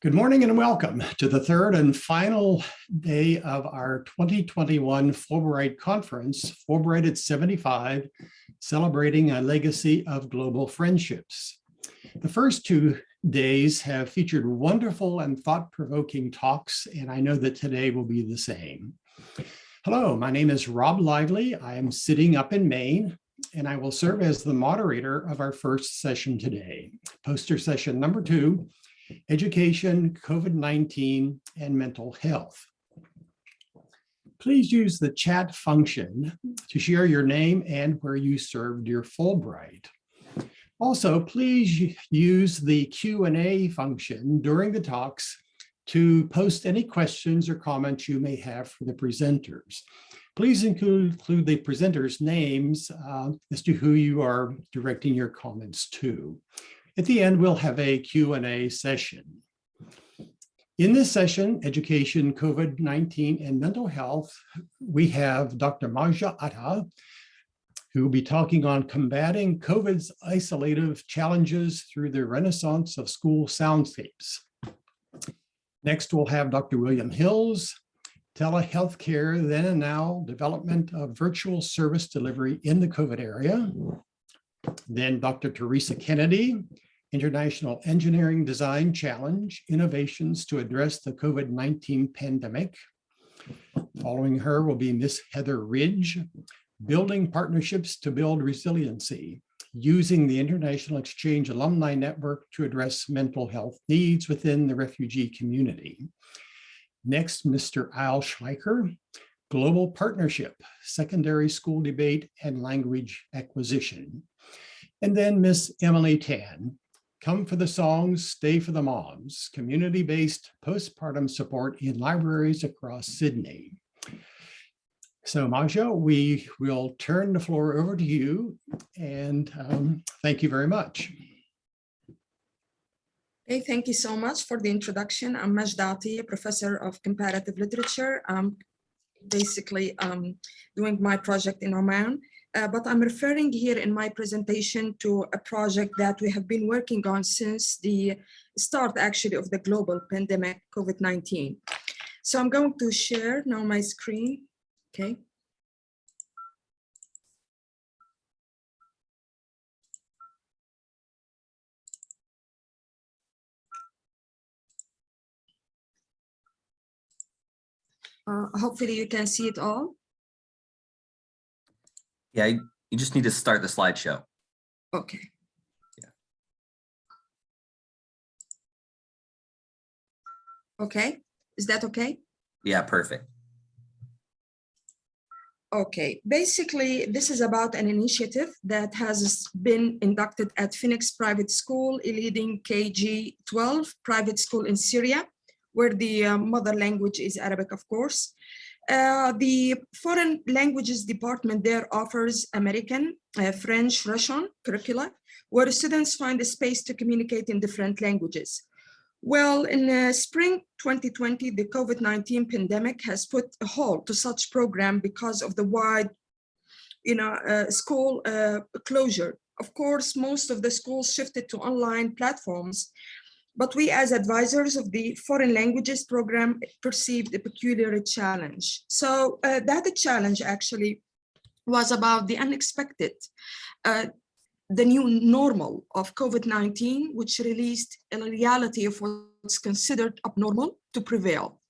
Good morning and welcome to the third and final day of our 2021 Fulbright Conference, Fulbright at 75, celebrating a legacy of global friendships. The first two days have featured wonderful and thought-provoking talks, and I know that today will be the same. Hello, my name is Rob Lively. I am sitting up in Maine, and I will serve as the moderator of our first session today, poster session number two, education, COVID-19, and mental health. Please use the chat function to share your name and where you served your Fulbright. Also, please use the Q&A function during the talks to post any questions or comments you may have for the presenters. Please include, include the presenters' names uh, as to who you are directing your comments to. At the end, we'll have a Q&A session. In this session, Education, COVID-19 and Mental Health, we have Dr. Maja Atta, who will be talking on combating COVID's isolative challenges through the renaissance of school soundscapes. Next, we'll have Dr. William Hills, telehealth care, then and now, development of virtual service delivery in the COVID area. Then Dr. Teresa Kennedy, International Engineering Design Challenge, Innovations to Address the COVID-19 Pandemic. Following her will be Miss Heather Ridge, Building Partnerships to Build Resiliency, using the International Exchange Alumni Network to address mental health needs within the refugee community. Next, Mr. Al Schleicher, Global Partnership, Secondary School Debate and Language Acquisition. And then Miss Emily Tan, Come for the songs, stay for the moms, community-based postpartum support in libraries across Sydney. So Maja, we will turn the floor over to you and um, thank you very much. Hey, thank you so much for the introduction. I'm Majdati, a professor of comparative literature. I'm basically um, doing my project in Oman. Uh, but I'm referring here in my presentation to a project that we have been working on since the start actually of the global pandemic COVID-19. So I'm going to share now my screen, okay. Uh, hopefully you can see it all. Yeah, you just need to start the slideshow. Okay. Yeah. Okay, is that okay? Yeah, perfect. Okay, basically, this is about an initiative that has been inducted at Phoenix Private School, a leading KG-12 private school in Syria, where the uh, mother language is Arabic, of course. Uh, the foreign languages department there offers American, uh, French, Russian curricula, where students find a space to communicate in different languages. Well, in uh, spring 2020, the COVID-19 pandemic has put a halt to such program because of the wide you know, uh, school uh, closure. Of course, most of the schools shifted to online platforms, but we as advisors of the foreign languages program perceived a peculiar challenge. So uh, that challenge actually was about the unexpected, uh, the new normal of COVID-19, which released a reality of what's considered abnormal to prevail.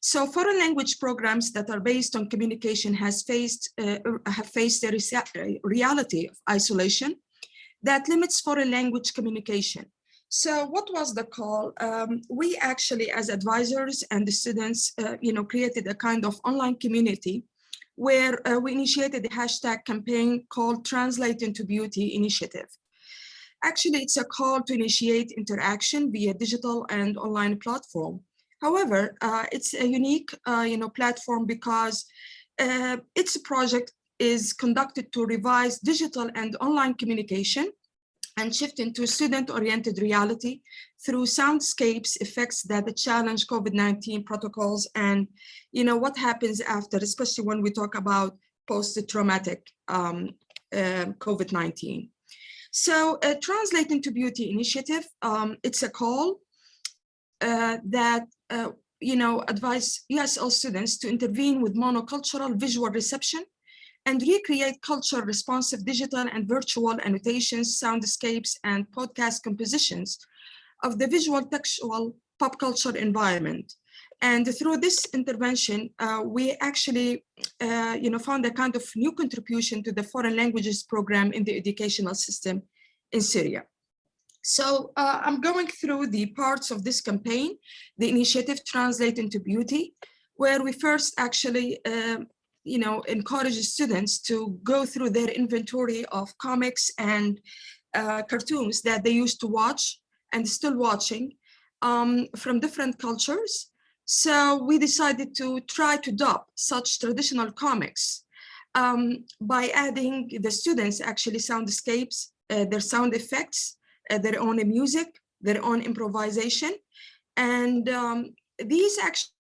So foreign language programs that are based on communication has faced uh, have faced a reality of isolation that limits foreign language communication. So what was the call? Um, we actually, as advisors and the students, uh, you know, created a kind of online community where uh, we initiated the hashtag campaign called Translate into Beauty Initiative. Actually, it's a call to initiate interaction via digital and online platform. However, uh, it's a unique, uh, you know, platform because uh, its project is conducted to revise digital and online communication and shift into student-oriented reality through soundscapes effects that challenge COVID-19 protocols and, you know, what happens after, especially when we talk about post-traumatic um, uh, COVID-19. So uh, into Beauty initiative, um, it's a call uh, that, uh, you know, advise ESL students to intervene with monocultural visual reception and recreate culture responsive digital and virtual annotations, soundscapes, and podcast compositions of the visual textual pop culture environment. And through this intervention, uh, we actually, uh, you know, found a kind of new contribution to the foreign languages program in the educational system in Syria. So uh, I'm going through the parts of this campaign, the initiative Translate into Beauty, where we first actually, um, you know, encourages students to go through their inventory of comics and uh, cartoons that they used to watch and still watching um, from different cultures. So we decided to try to dub such traditional comics um, by adding the students actually soundscapes, uh, their sound effects, uh, their own music, their own improvisation. And um, these actually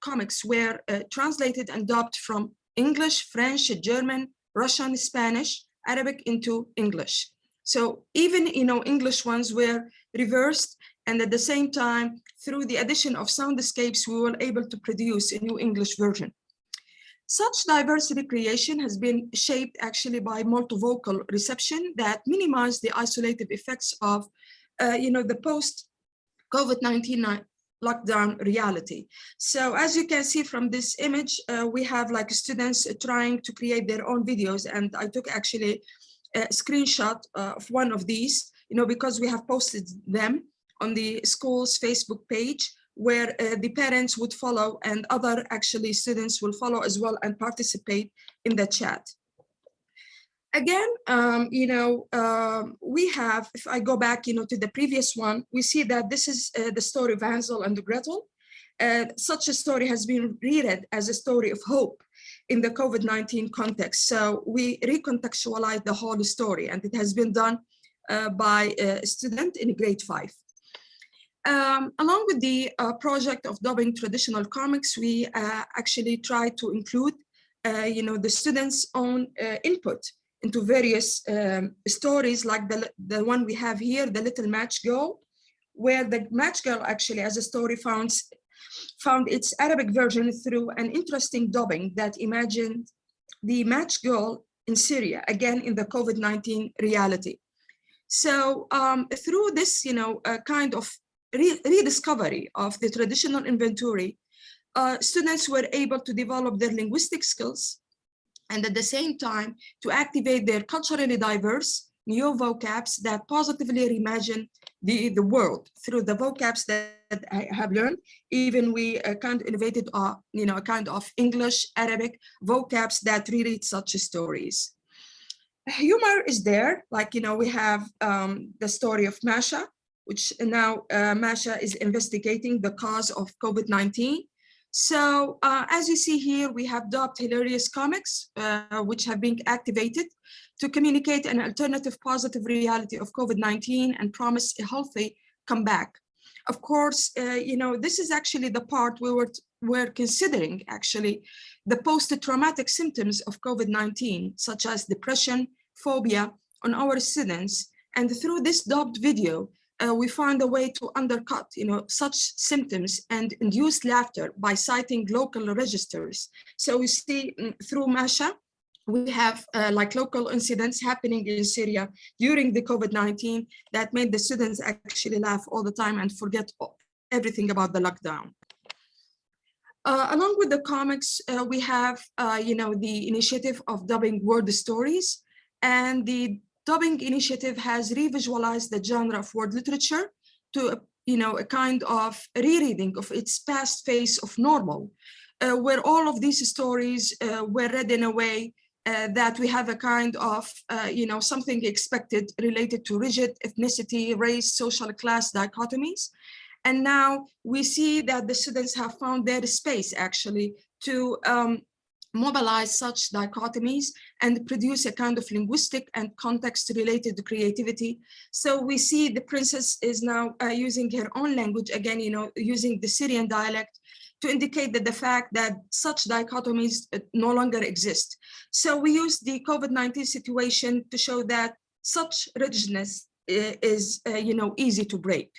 comics were uh, translated and dubbed from English, French, German, Russian, Spanish, Arabic into English. So even, you know, English ones were reversed and at the same time, through the addition of soundscapes, we were able to produce a new English version. Such diversity creation has been shaped actually by multivocal reception that minimize the isolated effects of, uh, you know, the post COVID-19 lockdown reality. So as you can see from this image, uh, we have like students trying to create their own videos. And I took actually a screenshot uh, of one of these, you know, because we have posted them on the school's Facebook page where uh, the parents would follow and other actually students will follow as well and participate in the chat. Again, um, you know, um, we have, if I go back, you know, to the previous one, we see that this is uh, the story of Hansel and Gretel. Uh, such a story has been read as a story of hope in the COVID-19 context. So we recontextualize the whole story and it has been done uh, by a student in grade five. Um, along with the uh, project of dubbing traditional comics, we uh, actually try to include, uh, you know, the students' own uh, input into various um, stories like the, the one we have here, The Little Match Girl, where the Match Girl actually as a story found, found its Arabic version through an interesting dubbing that imagined the Match Girl in Syria, again in the COVID-19 reality. So um, through this, you know, uh, kind of re rediscovery of the traditional inventory, uh, students were able to develop their linguistic skills and at the same time to activate their culturally diverse new vocabs that positively reimagine the, the world through the vocabs that I have learned. Even we uh, kind of innovated, uh, you know, a kind of English, Arabic vocabs that reread such stories. Humor is there, like, you know, we have um, the story of Masha, which now uh, Masha is investigating the cause of COVID-19. So uh, as you see here, we have dubbed hilarious comics, uh, which have been activated to communicate an alternative positive reality of COVID-19 and promise a healthy comeback. Of course, uh, you know, this is actually the part we were, were considering actually the post-traumatic symptoms of COVID-19, such as depression, phobia on our students. And through this dubbed video, uh, we found a way to undercut you know, such symptoms and induce laughter by citing local registers. So we see mm, through Masha, we have uh, like local incidents happening in Syria during the COVID-19 that made the students actually laugh all the time and forget everything about the lockdown. Uh, along with the comics, uh, we have, uh, you know, the initiative of dubbing word stories and the dubbing initiative has revisualized the genre of word literature to you know a kind of rereading of its past phase of normal uh, where all of these stories uh, were read in a way uh, that we have a kind of uh, you know something expected related to rigid ethnicity race social class dichotomies. And now we see that the students have found their space actually to um, mobilize such dichotomies and produce a kind of linguistic and context related creativity. So we see the princess is now uh, using her own language, again, you know, using the Syrian dialect to indicate that the fact that such dichotomies uh, no longer exist. So we use the COVID-19 situation to show that such rigidness uh, is, uh, you know, easy to break.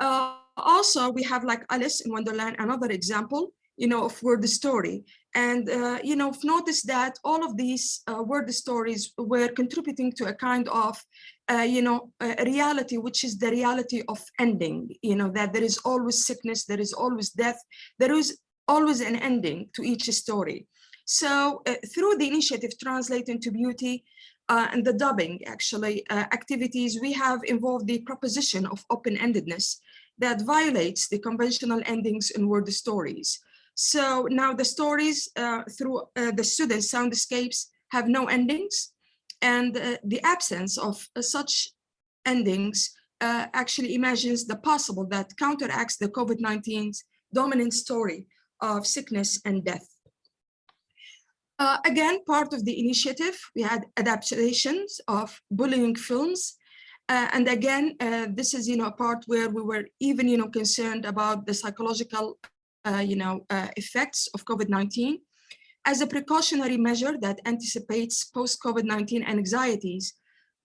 Uh, also, we have like Alice in Wonderland, another example, you know, of word story. And, uh, you know, I've noticed that all of these uh, word stories were contributing to a kind of, uh, you know, reality, which is the reality of ending, you know, that there is always sickness, there is always death, there is always an ending to each story. So uh, through the initiative Translate into Beauty uh, and the dubbing actually uh, activities, we have involved the proposition of open-endedness that violates the conventional endings in word stories. So now the stories uh, through uh, the students' soundscapes have no endings and uh, the absence of uh, such endings actually imagines the possible that counteracts the COVID-19's dominant story of sickness and death. Uh, again, part of the initiative, we had adaptations of bullying films. Uh, and again, uh, this is, you know, a part where we were even, you know, concerned about the psychological, you know, uh, effects of COVID-19 as a precautionary measure that anticipates post-COVID-19 anxieties.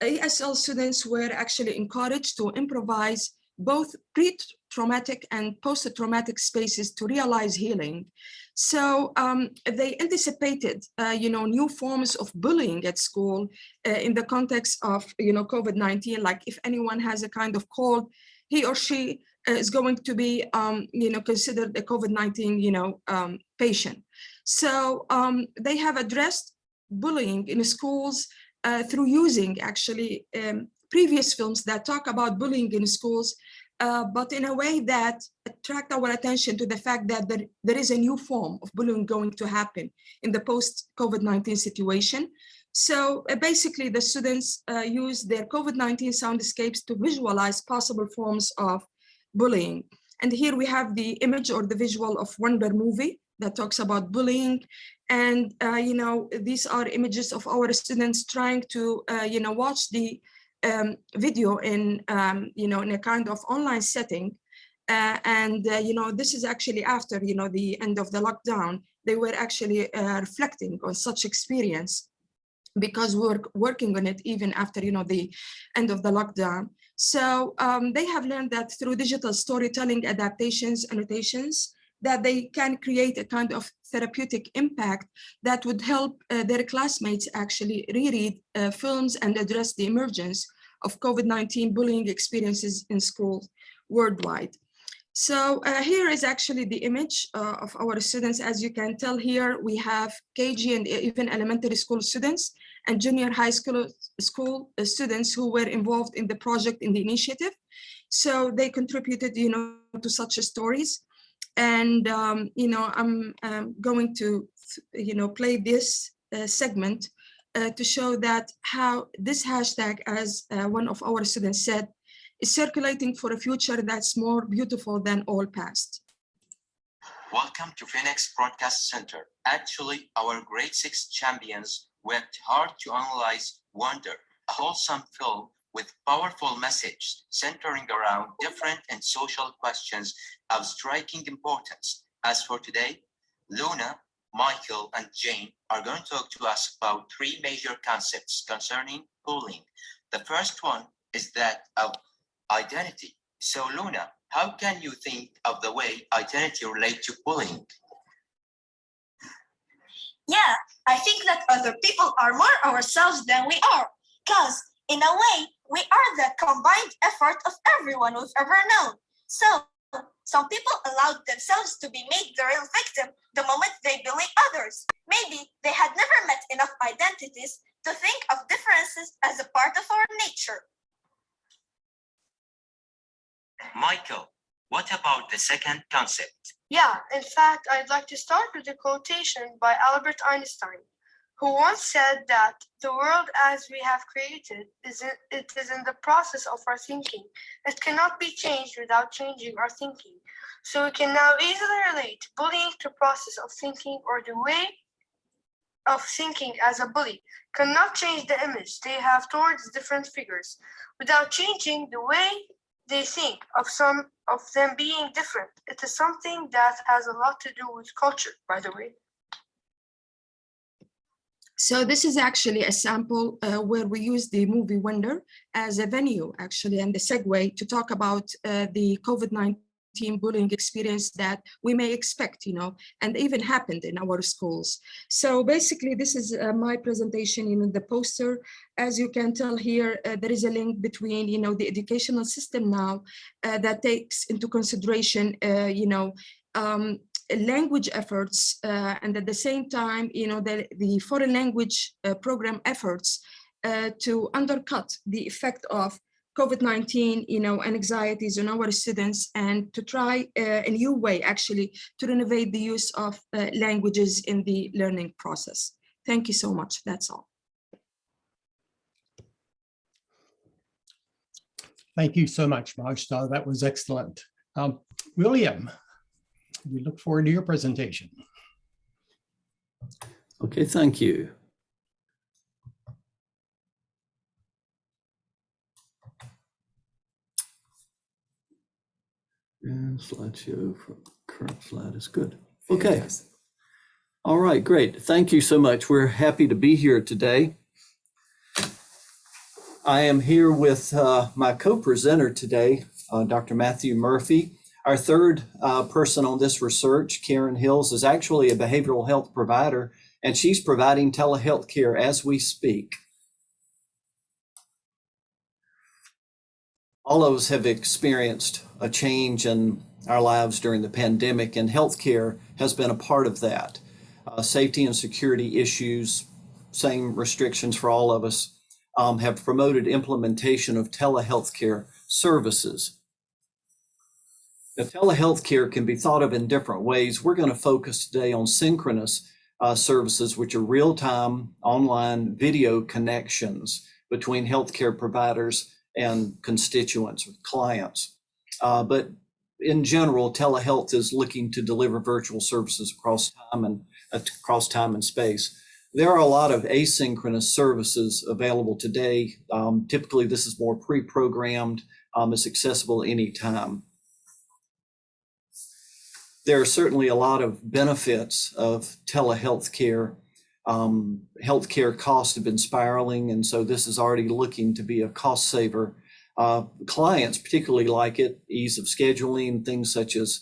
ESL students were actually encouraged to improvise both pre-traumatic and post-traumatic spaces to realize healing. So um, they anticipated, uh, you know, new forms of bullying at school uh, in the context of, you know, COVID-19, like if anyone has a kind of cold, he or she is going to be, um, you know, considered a COVID-19, you know, um, patient. So um, they have addressed bullying in schools uh, through using actually um, previous films that talk about bullying in schools, uh, but in a way that attract our attention to the fact that there, there is a new form of bullying going to happen in the post-COVID-19 situation. So uh, basically the students uh, use their COVID-19 soundscapes to visualize possible forms of bullying. And here we have the image or the visual of Wonder movie that talks about bullying. And, uh, you know, these are images of our students trying to, uh, you know, watch the um, video in, um, you know, in a kind of online setting. Uh, and, uh, you know, this is actually after, you know, the end of the lockdown, they were actually uh, reflecting on such experience because we were working on it even after, you know, the end of the lockdown. So um, they have learned that through digital storytelling, adaptations, annotations, that they can create a kind of therapeutic impact that would help uh, their classmates actually reread uh, films and address the emergence of COVID-19 bullying experiences in schools worldwide. So uh, here is actually the image uh, of our students. As you can tell here, we have KG and even elementary school students and junior high school, school students who were involved in the project in the initiative. So they contributed, you know, to such stories. And, um, you know, I'm um, going to, you know, play this uh, segment uh, to show that how this hashtag, as uh, one of our students said, is circulating for a future that's more beautiful than all past. Welcome to Phoenix Broadcast Center. Actually, our grade six champions worked hard to analyze Wonder, a wholesome film with powerful message centering around different and social questions of striking importance. As for today, Luna, Michael, and Jane are going to talk to us about three major concepts concerning bullying. The first one is that of identity. So Luna, how can you think of the way identity relate to bullying? Yeah, I think that other people are more ourselves than we are. Because, in a way, we are the combined effort of everyone we've ever known. So, some people allowed themselves to be made the real victim the moment they bully others. Maybe they had never met enough identities to think of differences as a part of our nature. Michael, what about the second concept? Yeah, in fact, I'd like to start with a quotation by Albert Einstein, who once said that the world as we have created is in, it is in the process of our thinking. It cannot be changed without changing our thinking. So we can now easily relate bullying to process of thinking or the way of thinking as a bully cannot change the image they have towards different figures without changing the way they think of some of them being different. It is something that has a lot to do with culture, by the way. So this is actually a sample uh, where we use the movie Wonder as a venue, actually, and the segue to talk about uh, the COVID-19 bullying experience that we may expect, you know, and even happened in our schools. So basically, this is uh, my presentation in the poster. As you can tell here, uh, there is a link between, you know, the educational system now uh, that takes into consideration, uh, you know, um, language efforts uh, and at the same time, you know, the, the foreign language uh, program efforts uh, to undercut the effect of COVID-19, you know, and anxieties on our students and to try uh, a new way actually to renovate the use of uh, languages in the learning process. Thank you so much. That's all. Thank you so much, Majda. That was excellent. Um, William, we look forward to your presentation. Okay, thank you. And slideshow for current slide is good. Okay. All right, great. Thank you so much. We're happy to be here today. I am here with uh, my co-presenter today, uh, Dr. Matthew Murphy. Our third uh, person on this research, Karen Hills, is actually a behavioral health provider, and she's providing telehealth care as we speak. All of us have experienced a change in our lives during the pandemic, and healthcare has been a part of that. Uh, safety and security issues, same restrictions for all of us, um, have promoted implementation of telehealth care services. The telehealth care can be thought of in different ways. We're going to focus today on synchronous uh, services, which are real-time online video connections between healthcare providers and constituents or clients. Uh, but in general, telehealth is looking to deliver virtual services across time and uh, across time and space. There are a lot of asynchronous services available today. Um, typically, this is more pre-programmed. Um, it's accessible anytime. There are certainly a lot of benefits of telehealth care. Um, healthcare costs have been spiraling, and so this is already looking to be a cost saver. Uh, clients particularly like it, ease of scheduling, things such as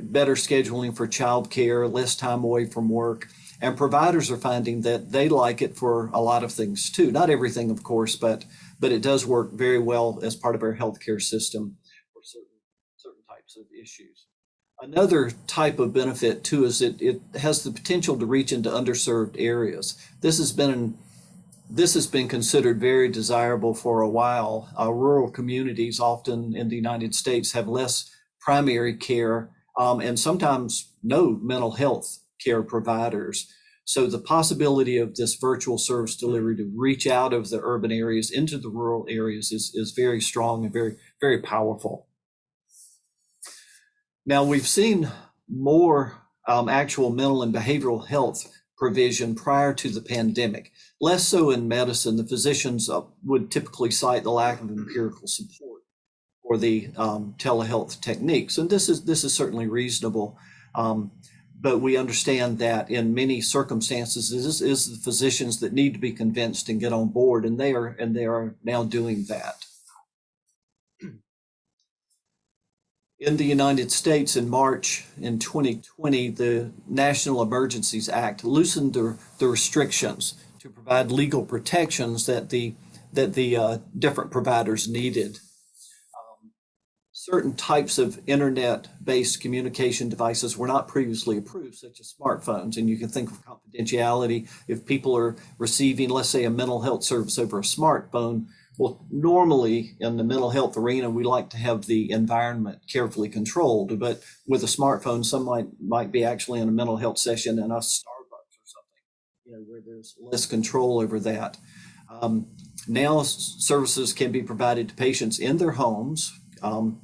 better scheduling for childcare, less time away from work. And providers are finding that they like it for a lot of things too. Not everything, of course, but but it does work very well as part of our healthcare system for certain certain types of issues. Another type of benefit too is it it has the potential to reach into underserved areas. This has been an, this has been considered very desirable for a while. Uh, rural communities, often in the United States, have less primary care um, and sometimes no mental health care providers. So the possibility of this virtual service delivery to reach out of the urban areas into the rural areas is, is very strong and very, very powerful. Now we've seen more um, actual mental and behavioral health provision prior to the pandemic. Less so in medicine, the physicians uh, would typically cite the lack of empirical support for the um, telehealth techniques. And this is, this is certainly reasonable. Um, but we understand that in many circumstances, this is the physicians that need to be convinced and get on board, and they are and they are now doing that. In the United States in March in 2020, the National Emergencies Act loosened the, the restrictions to provide legal protections that the that the uh, different providers needed certain types of internet-based communication devices were not previously approved, such as smartphones. And you can think of confidentiality. If people are receiving, let's say, a mental health service over a smartphone, well, normally in the mental health arena, we like to have the environment carefully controlled. But with a smartphone, some might might be actually in a mental health session in a Starbucks or something, you know, where there's less control over that. Um, now services can be provided to patients in their homes. Um,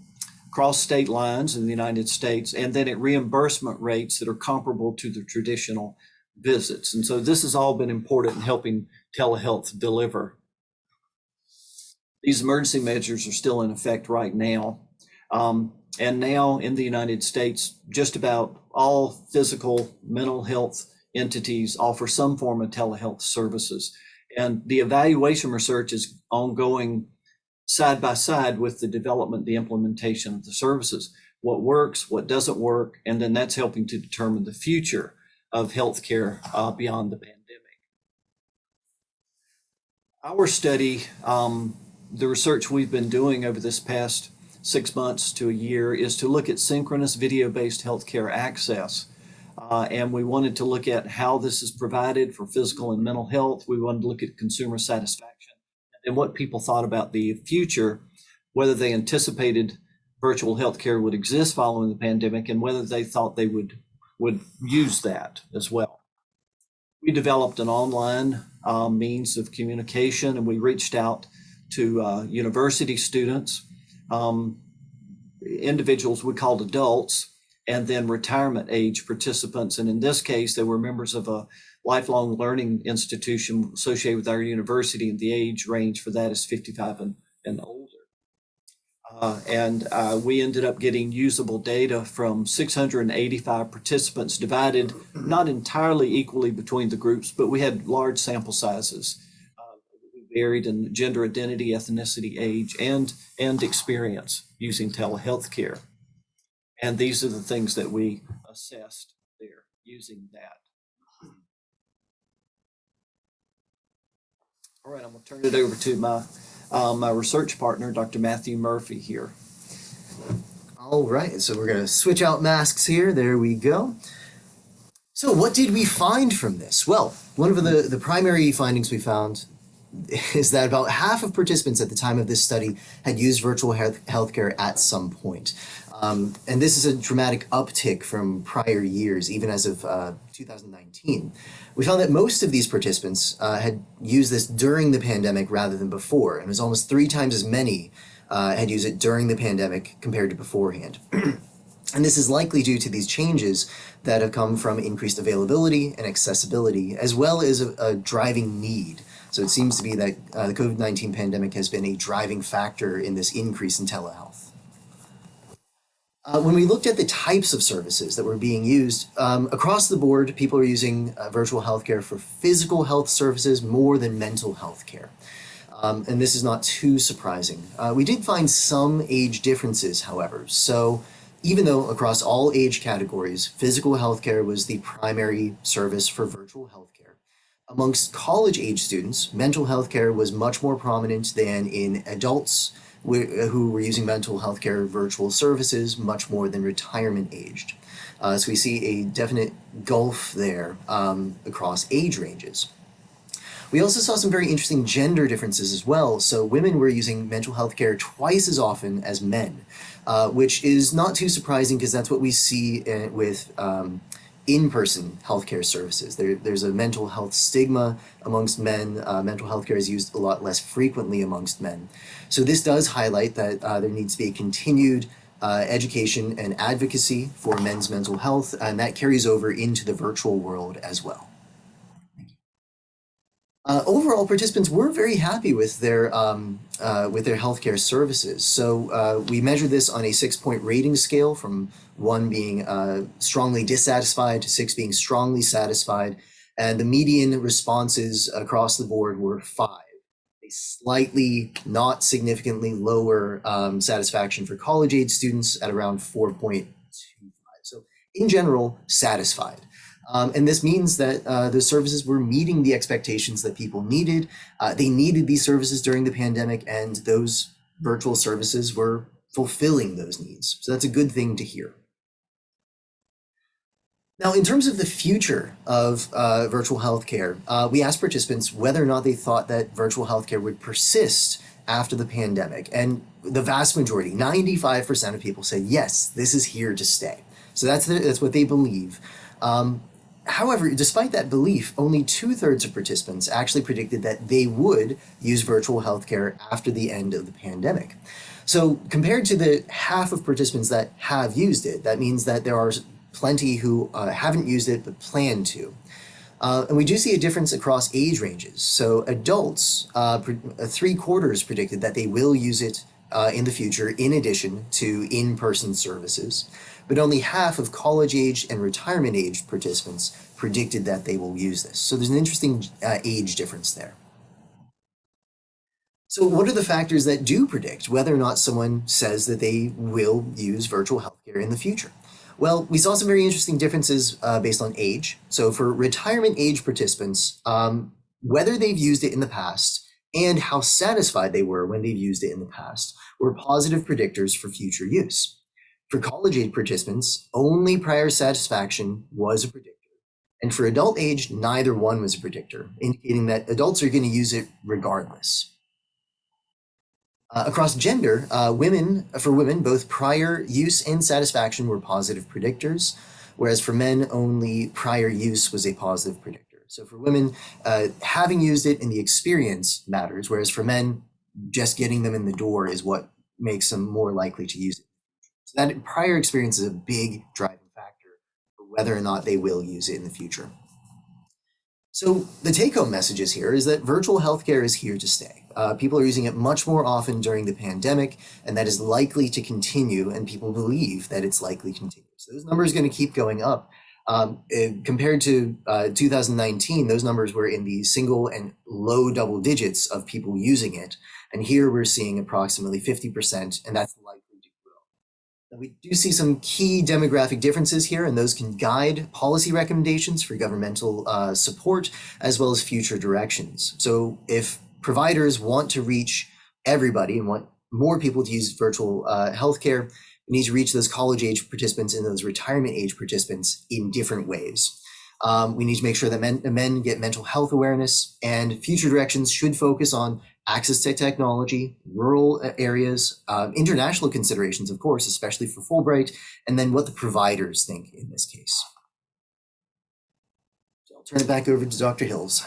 across state lines in the United States, and then at reimbursement rates that are comparable to the traditional visits. And so this has all been important in helping telehealth deliver. These emergency measures are still in effect right now. Um, and now in the United States, just about all physical mental health entities offer some form of telehealth services. And the evaluation research is ongoing side by side with the development, the implementation of the services. What works, what doesn't work, and then that's helping to determine the future of healthcare uh, beyond the pandemic. Our study, um, the research we've been doing over this past six months to a year is to look at synchronous video-based healthcare access. Uh, and we wanted to look at how this is provided for physical and mental health. We wanted to look at consumer satisfaction and what people thought about the future, whether they anticipated virtual healthcare would exist following the pandemic and whether they thought they would, would use that as well. We developed an online uh, means of communication and we reached out to uh, university students, um, individuals we called adults, and then retirement age participants. And in this case, they were members of a lifelong learning institution associated with our university, and the age range for that is 55 and, and older. Uh, and uh, we ended up getting usable data from 685 participants divided not entirely equally between the groups, but we had large sample sizes. Varied in gender identity, ethnicity, age, and, and experience using telehealth care. And these are the things that we assessed there using that. All right, I'm gonna turn it over to my, uh, my research partner, Dr. Matthew Murphy here. All right, so we're gonna switch out masks here. There we go. So what did we find from this? Well, one of the, the primary findings we found is that about half of participants at the time of this study had used virtual health healthcare at some point. Um, and this is a dramatic uptick from prior years, even as of uh, 2019. We found that most of these participants uh, had used this during the pandemic rather than before, and it was almost three times as many uh, had used it during the pandemic compared to beforehand. and this is likely due to these changes that have come from increased availability and accessibility, as well as a, a driving need. So it seems to be that uh, the COVID-19 pandemic has been a driving factor in this increase in telehealth. Uh, when we looked at the types of services that were being used, um, across the board, people are using uh, virtual healthcare for physical health services more than mental health care. Um, and this is not too surprising. Uh, we did find some age differences, however. So even though across all age categories, physical healthcare was the primary service for virtual healthcare, amongst college age students, mental health care was much more prominent than in adults who were using mental health care virtual services much more than retirement aged. Uh, so we see a definite gulf there um, across age ranges. We also saw some very interesting gender differences as well. So women were using mental health care twice as often as men, uh, which is not too surprising because that's what we see uh, with um, in-person healthcare services. There, there's a mental health stigma amongst men. Uh, mental health care is used a lot less frequently amongst men. So this does highlight that uh, there needs to be a continued uh, education and advocacy for men's mental health, and that carries over into the virtual world as well. Uh, overall, participants were very happy with their um, uh, with their healthcare services. So uh, we measured this on a six-point rating scale, from one being uh, strongly dissatisfied to six being strongly satisfied, and the median responses across the board were five. A slightly, not significantly lower um, satisfaction for college-age students at around 4.25. So in general, satisfied. Um, and this means that uh, the services were meeting the expectations that people needed. Uh, they needed these services during the pandemic and those virtual services were fulfilling those needs. So that's a good thing to hear. Now, in terms of the future of uh, virtual healthcare, uh, we asked participants whether or not they thought that virtual healthcare would persist after the pandemic. And the vast majority, 95% of people said, yes, this is here to stay. So that's, the, that's what they believe. Um, However, despite that belief, only two thirds of participants actually predicted that they would use virtual healthcare after the end of the pandemic. So compared to the half of participants that have used it, that means that there are plenty who uh, haven't used it but plan to. Uh, and we do see a difference across age ranges. So adults, uh, uh three quarters predicted that they will use it uh, in the future in addition to in-person services but only half of college age and retirement age participants predicted that they will use this. So there's an interesting uh, age difference there. So what are the factors that do predict whether or not someone says that they will use virtual healthcare in the future? Well, we saw some very interesting differences uh, based on age. So for retirement age participants, um, whether they've used it in the past and how satisfied they were when they've used it in the past were positive predictors for future use. For college age participants, only prior satisfaction was a predictor. And for adult age, neither one was a predictor, indicating that adults are going to use it regardless. Uh, across gender, uh, women, for women, both prior use and satisfaction were positive predictors, whereas for men, only prior use was a positive predictor. So for women, uh, having used it in the experience matters, whereas for men, just getting them in the door is what makes them more likely to use it. So that prior experience is a big driving factor for whether or not they will use it in the future. So the take-home messages here is that virtual healthcare is here to stay. Uh, people are using it much more often during the pandemic, and that is likely to continue, and people believe that it's likely to continue. So those numbers are going to keep going up. Um, eh, compared to uh, 2019, those numbers were in the single and low double digits of people using it. And here we're seeing approximately 50%, and that's likely we do see some key demographic differences here, and those can guide policy recommendations for governmental uh, support, as well as future directions. So if providers want to reach everybody and want more people to use virtual uh, healthcare, we need to reach those college age participants and those retirement age participants in different ways. Um, we need to make sure that men, men get mental health awareness and future directions should focus on access to technology, rural areas, uh, international considerations, of course, especially for Fulbright, and then what the providers think in this case. So I'll turn it back over to Dr. Hills.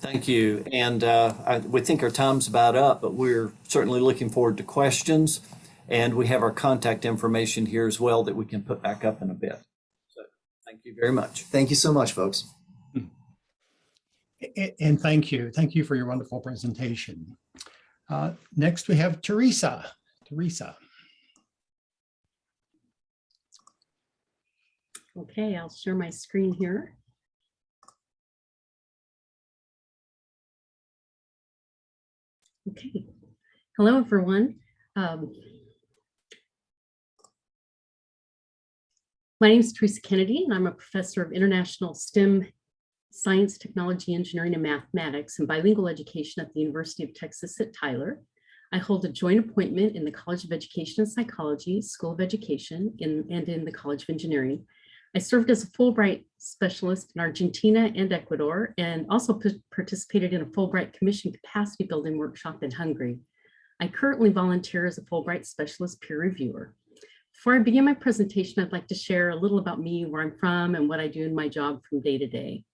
Thank you. And uh, I, we think our time's about up, but we're certainly looking forward to questions. And we have our contact information here as well that we can put back up in a bit. So thank you very much. Thank you so much, folks. And thank you. Thank you for your wonderful presentation. Uh, Next, we have Teresa. Teresa. Okay, I'll share my screen here. Okay, hello everyone. Um, my name is Teresa Kennedy and I'm a professor of international STEM science, technology, engineering, and mathematics and bilingual education at the University of Texas at Tyler. I hold a joint appointment in the College of Education and Psychology, School of Education, in, and in the College of Engineering. I served as a Fulbright specialist in Argentina and Ecuador, and also participated in a Fulbright Commission capacity building workshop in Hungary. I currently volunteer as a Fulbright specialist peer reviewer. Before I begin my presentation, I'd like to share a little about me, where I'm from, and what I do in my job from day to day.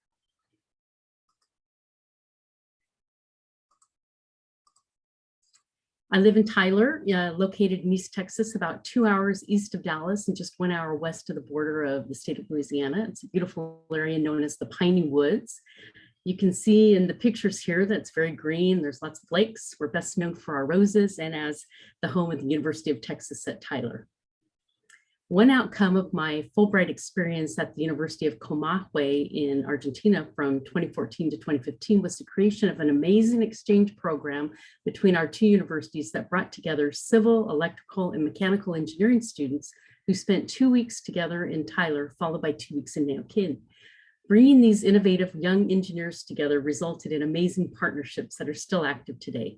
I live in Tyler, uh, located in East Texas, about two hours east of Dallas and just one hour west of the border of the state of Louisiana. It's a beautiful area known as the Piney Woods. You can see in the pictures here that's very green. There's lots of lakes. We're best known for our roses and as the home of the University of Texas at Tyler. One outcome of my Fulbright experience at the University of Comahue in Argentina from 2014 to 2015 was the creation of an amazing exchange program between our two universities that brought together civil, electrical, and mechanical engineering students who spent two weeks together in Tyler, followed by two weeks in Neuquén. Bringing these innovative young engineers together resulted in amazing partnerships that are still active today.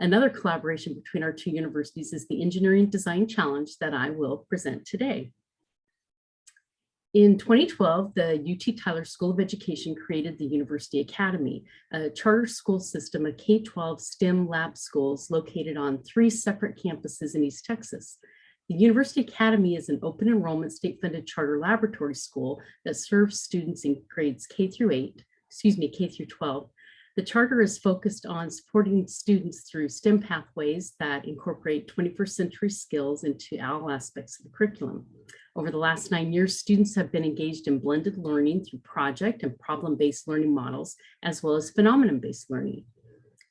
Another collaboration between our two universities is the Engineering Design Challenge that I will present today. In 2012, the UT Tyler School of Education created the University Academy, a charter school system of K-12 STEM lab schools located on three separate campuses in East Texas. The University Academy is an open enrollment state-funded charter laboratory school that serves students in grades K through 8, excuse me, K through 12, the charter is focused on supporting students through STEM pathways that incorporate 21st century skills into all aspects of the curriculum. Over the last nine years, students have been engaged in blended learning through project and problem-based learning models, as well as phenomenon-based learning.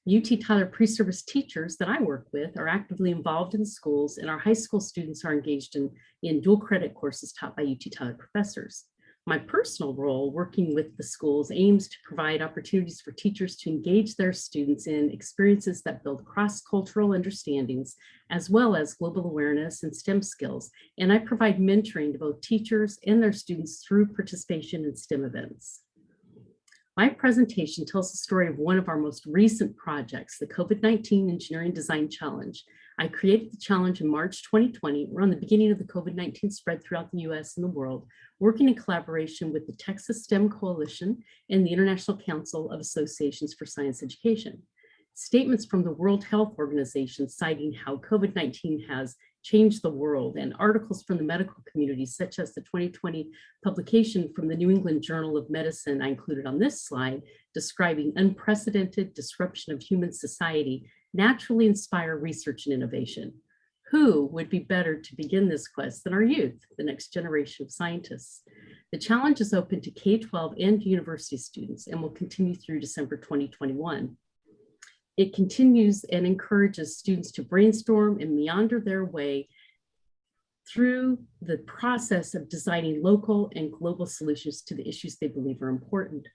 UT Tyler pre-service teachers that I work with are actively involved in schools and our high school students are engaged in, in dual credit courses taught by UT Tyler professors. My personal role working with the schools aims to provide opportunities for teachers to engage their students in experiences that build cross-cultural understandings, as well as global awareness and STEM skills. And I provide mentoring to both teachers and their students through participation in STEM events. My presentation tells the story of one of our most recent projects, the COVID-19 Engineering Design Challenge. I created the challenge in March 2020, around the beginning of the COVID-19 spread throughout the US and the world, working in collaboration with the Texas STEM Coalition and the International Council of Associations for Science Education. Statements from the World Health Organization citing how COVID-19 has changed the world and articles from the medical community, such as the 2020 publication from the New England Journal of Medicine I included on this slide, describing unprecedented disruption of human society naturally inspire research and innovation. Who would be better to begin this quest than our youth, the next generation of scientists? The challenge is open to K-12 and university students and will continue through December 2021. It continues and encourages students to brainstorm and meander their way through the process of designing local and global solutions to the issues they believe are important.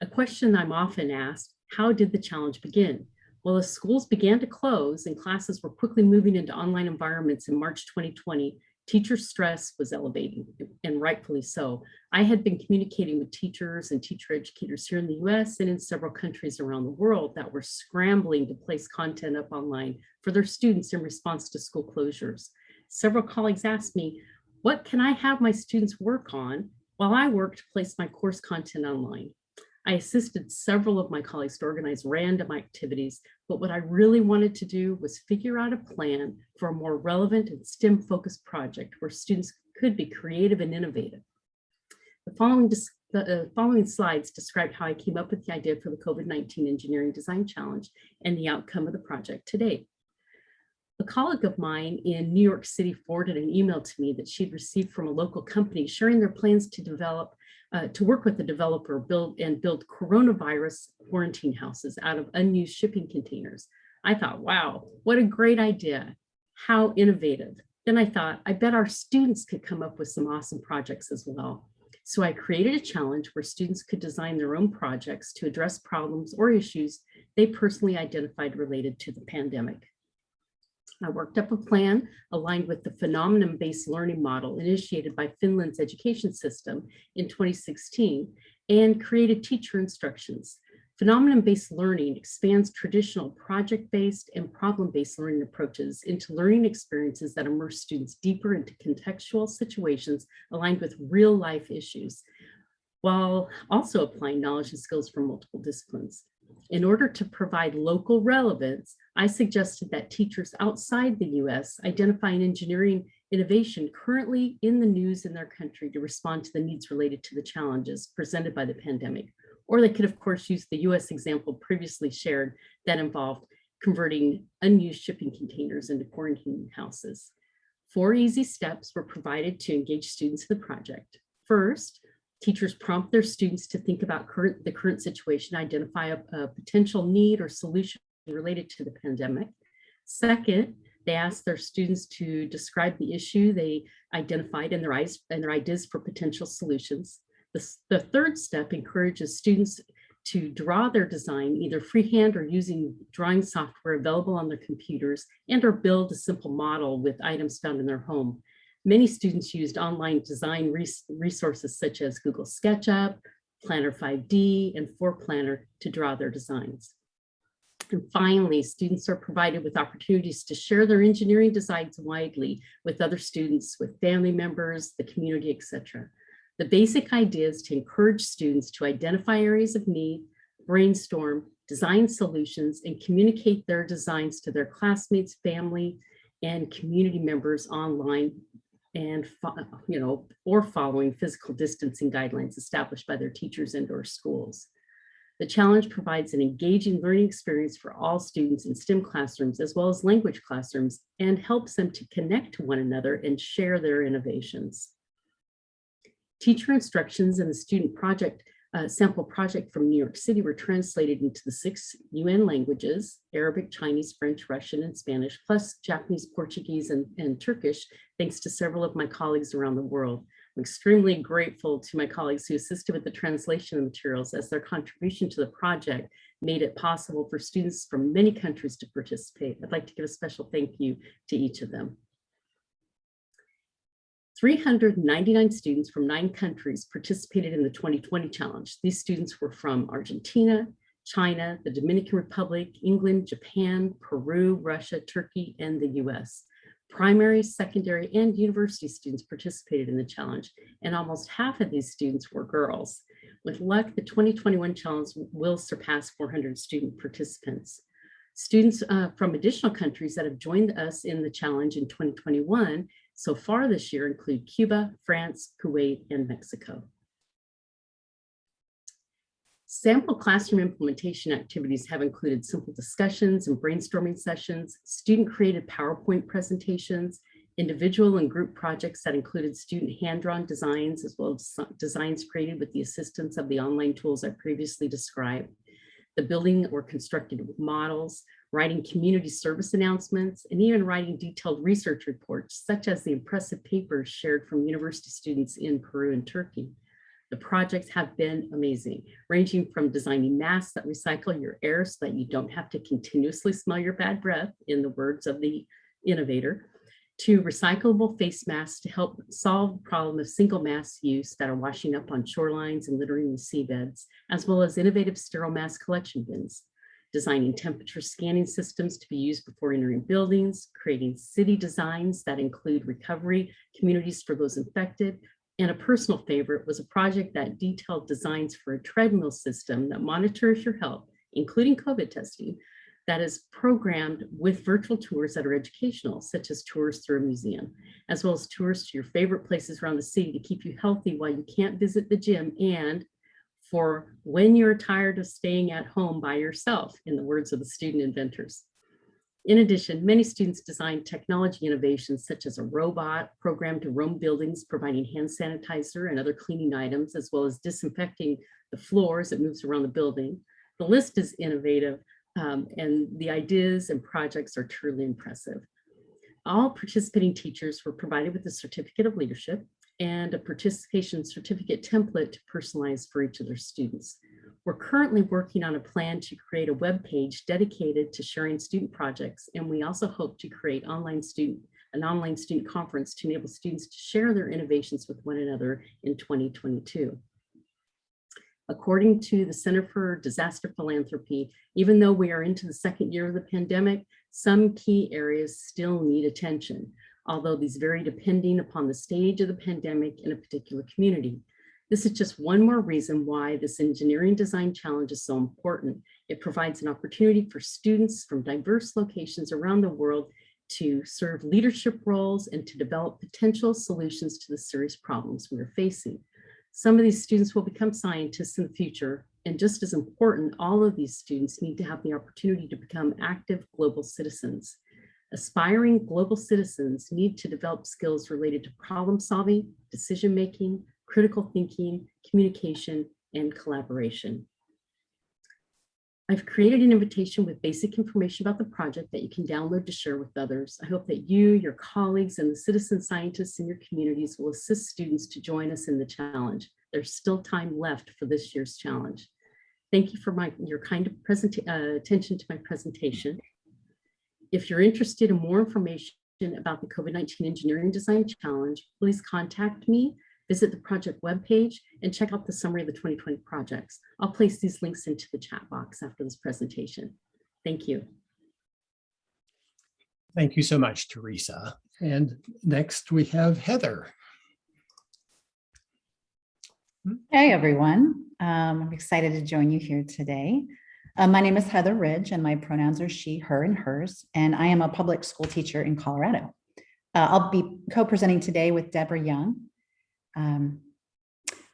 A question I'm often asked, how did the challenge begin? Well, as schools began to close and classes were quickly moving into online environments in March 2020, teacher stress was elevating and rightfully so. I had been communicating with teachers and teacher educators here in the US and in several countries around the world that were scrambling to place content up online for their students in response to school closures. Several colleagues asked me, what can I have my students work on while I work to place my course content online? I assisted several of my colleagues to organize random activities, but what I really wanted to do was figure out a plan for a more relevant and STEM focused project where students could be creative and innovative. The following, the uh, following slides describe how I came up with the idea for the COVID-19 Engineering Design Challenge and the outcome of the project today. A colleague of mine in New York City forwarded an email to me that she'd received from a local company sharing their plans to develop uh, to work with the developer build and build coronavirus quarantine houses out of unused shipping containers. I thought, wow, what a great idea. How innovative. Then I thought, I bet our students could come up with some awesome projects as well. So I created a challenge where students could design their own projects to address problems or issues they personally identified related to the pandemic. I worked up a plan aligned with the phenomenon-based learning model initiated by Finland's education system in 2016 and created teacher instructions. Phenomenon-based learning expands traditional project-based and problem-based learning approaches into learning experiences that immerse students deeper into contextual situations aligned with real-life issues, while also applying knowledge and skills from multiple disciplines. In order to provide local relevance, I suggested that teachers outside the US identify an engineering innovation currently in the news in their country to respond to the needs related to the challenges presented by the pandemic. Or they could, of course, use the US example previously shared that involved converting unused shipping containers into quarantine houses. Four easy steps were provided to engage students in the project. First, Teachers prompt their students to think about current, the current situation, identify a, a potential need or solution related to the pandemic. Second, they asked their students to describe the issue they identified and their, eyes, and their ideas for potential solutions. The, the third step encourages students to draw their design either freehand or using drawing software available on their computers and or build a simple model with items found in their home. Many students used online design res resources such as Google SketchUp, Planner 5D, and Floorplanner to draw their designs. And finally, students are provided with opportunities to share their engineering designs widely with other students, with family members, the community, etc. The basic idea is to encourage students to identify areas of need, brainstorm, design solutions, and communicate their designs to their classmates, family, and community members online and, you know, or following physical distancing guidelines established by their teachers and or schools. The challenge provides an engaging learning experience for all students in STEM classrooms as well as language classrooms and helps them to connect to one another and share their innovations. Teacher instructions and the student project uh, sample project from New York City were translated into the six UN languages, Arabic, Chinese, French, Russian, and Spanish, plus Japanese, Portuguese, and, and Turkish, thanks to several of my colleagues around the world. I'm extremely grateful to my colleagues who assisted with the translation of materials as their contribution to the project made it possible for students from many countries to participate. I'd like to give a special thank you to each of them. 399 students from nine countries participated in the 2020 challenge. These students were from Argentina, China, the Dominican Republic, England, Japan, Peru, Russia, Turkey, and the US. Primary, secondary, and university students participated in the challenge, and almost half of these students were girls. With luck, the 2021 challenge will surpass 400 student participants. Students uh, from additional countries that have joined us in the challenge in 2021 so far this year include Cuba, France, Kuwait, and Mexico. Sample classroom implementation activities have included simple discussions and brainstorming sessions, student-created PowerPoint presentations, individual and group projects that included student hand-drawn designs as well as designs created with the assistance of the online tools I previously described, the building or constructed models, writing community service announcements, and even writing detailed research reports, such as the impressive papers shared from university students in Peru and Turkey. The projects have been amazing, ranging from designing masks that recycle your air so that you don't have to continuously smell your bad breath, in the words of the innovator, to recyclable face masks to help solve the problem of single mask use that are washing up on shorelines and littering the seabeds, as well as innovative sterile mask collection bins. Designing temperature scanning systems to be used before entering buildings, creating city designs that include recovery communities for those infected, and a personal favorite was a project that detailed designs for a treadmill system that monitors your health, including COVID testing, that is programmed with virtual tours that are educational, such as tours through a museum, as well as tours to your favorite places around the city to keep you healthy while you can't visit the gym and for when you're tired of staying at home by yourself, in the words of the student inventors. In addition, many students designed technology innovations such as a robot programmed to roam buildings, providing hand sanitizer and other cleaning items, as well as disinfecting the floors that moves around the building. The list is innovative um, and the ideas and projects are truly impressive. All participating teachers were provided with a certificate of leadership and a participation certificate template to personalize for each of their students. We're currently working on a plan to create a web page dedicated to sharing student projects, and we also hope to create online student an online student conference to enable students to share their innovations with one another in 2022. According to the Center for Disaster Philanthropy, even though we are into the second year of the pandemic, some key areas still need attention although these vary depending upon the stage of the pandemic in a particular community. This is just one more reason why this engineering design challenge is so important. It provides an opportunity for students from diverse locations around the world to serve leadership roles and to develop potential solutions to the serious problems we are facing. Some of these students will become scientists in the future, and just as important, all of these students need to have the opportunity to become active global citizens. Aspiring global citizens need to develop skills related to problem solving, decision making, critical thinking, communication, and collaboration. I've created an invitation with basic information about the project that you can download to share with others. I hope that you, your colleagues, and the citizen scientists in your communities will assist students to join us in the challenge. There's still time left for this year's challenge. Thank you for my, your kind of uh, attention to my presentation. If you're interested in more information about the COVID-19 Engineering Design Challenge, please contact me, visit the project webpage, and check out the summary of the 2020 projects. I'll place these links into the chat box after this presentation. Thank you. Thank you so much, Teresa. And next we have Heather. Hey, everyone. Um, I'm excited to join you here today. Uh, my name is Heather Ridge and my pronouns are she, her, and hers, and I am a public school teacher in Colorado. Uh, I'll be co-presenting today with Deborah Young. Um,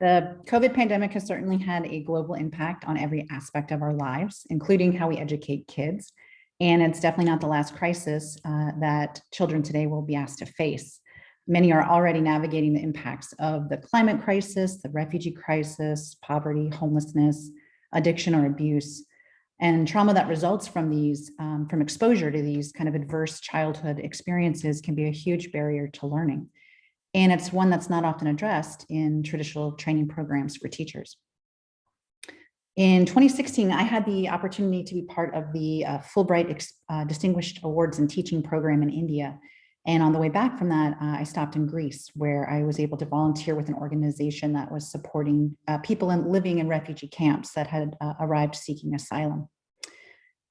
the COVID pandemic has certainly had a global impact on every aspect of our lives, including how we educate kids. And it's definitely not the last crisis uh, that children today will be asked to face. Many are already navigating the impacts of the climate crisis, the refugee crisis, poverty, homelessness, addiction or abuse, and trauma that results from these, um, from exposure to these kind of adverse childhood experiences can be a huge barrier to learning. And it's one that's not often addressed in traditional training programs for teachers. In 2016, I had the opportunity to be part of the uh, Fulbright uh, Distinguished Awards in Teaching program in India. And on the way back from that, uh, I stopped in Greece, where I was able to volunteer with an organization that was supporting uh, people in, living in refugee camps that had uh, arrived seeking asylum.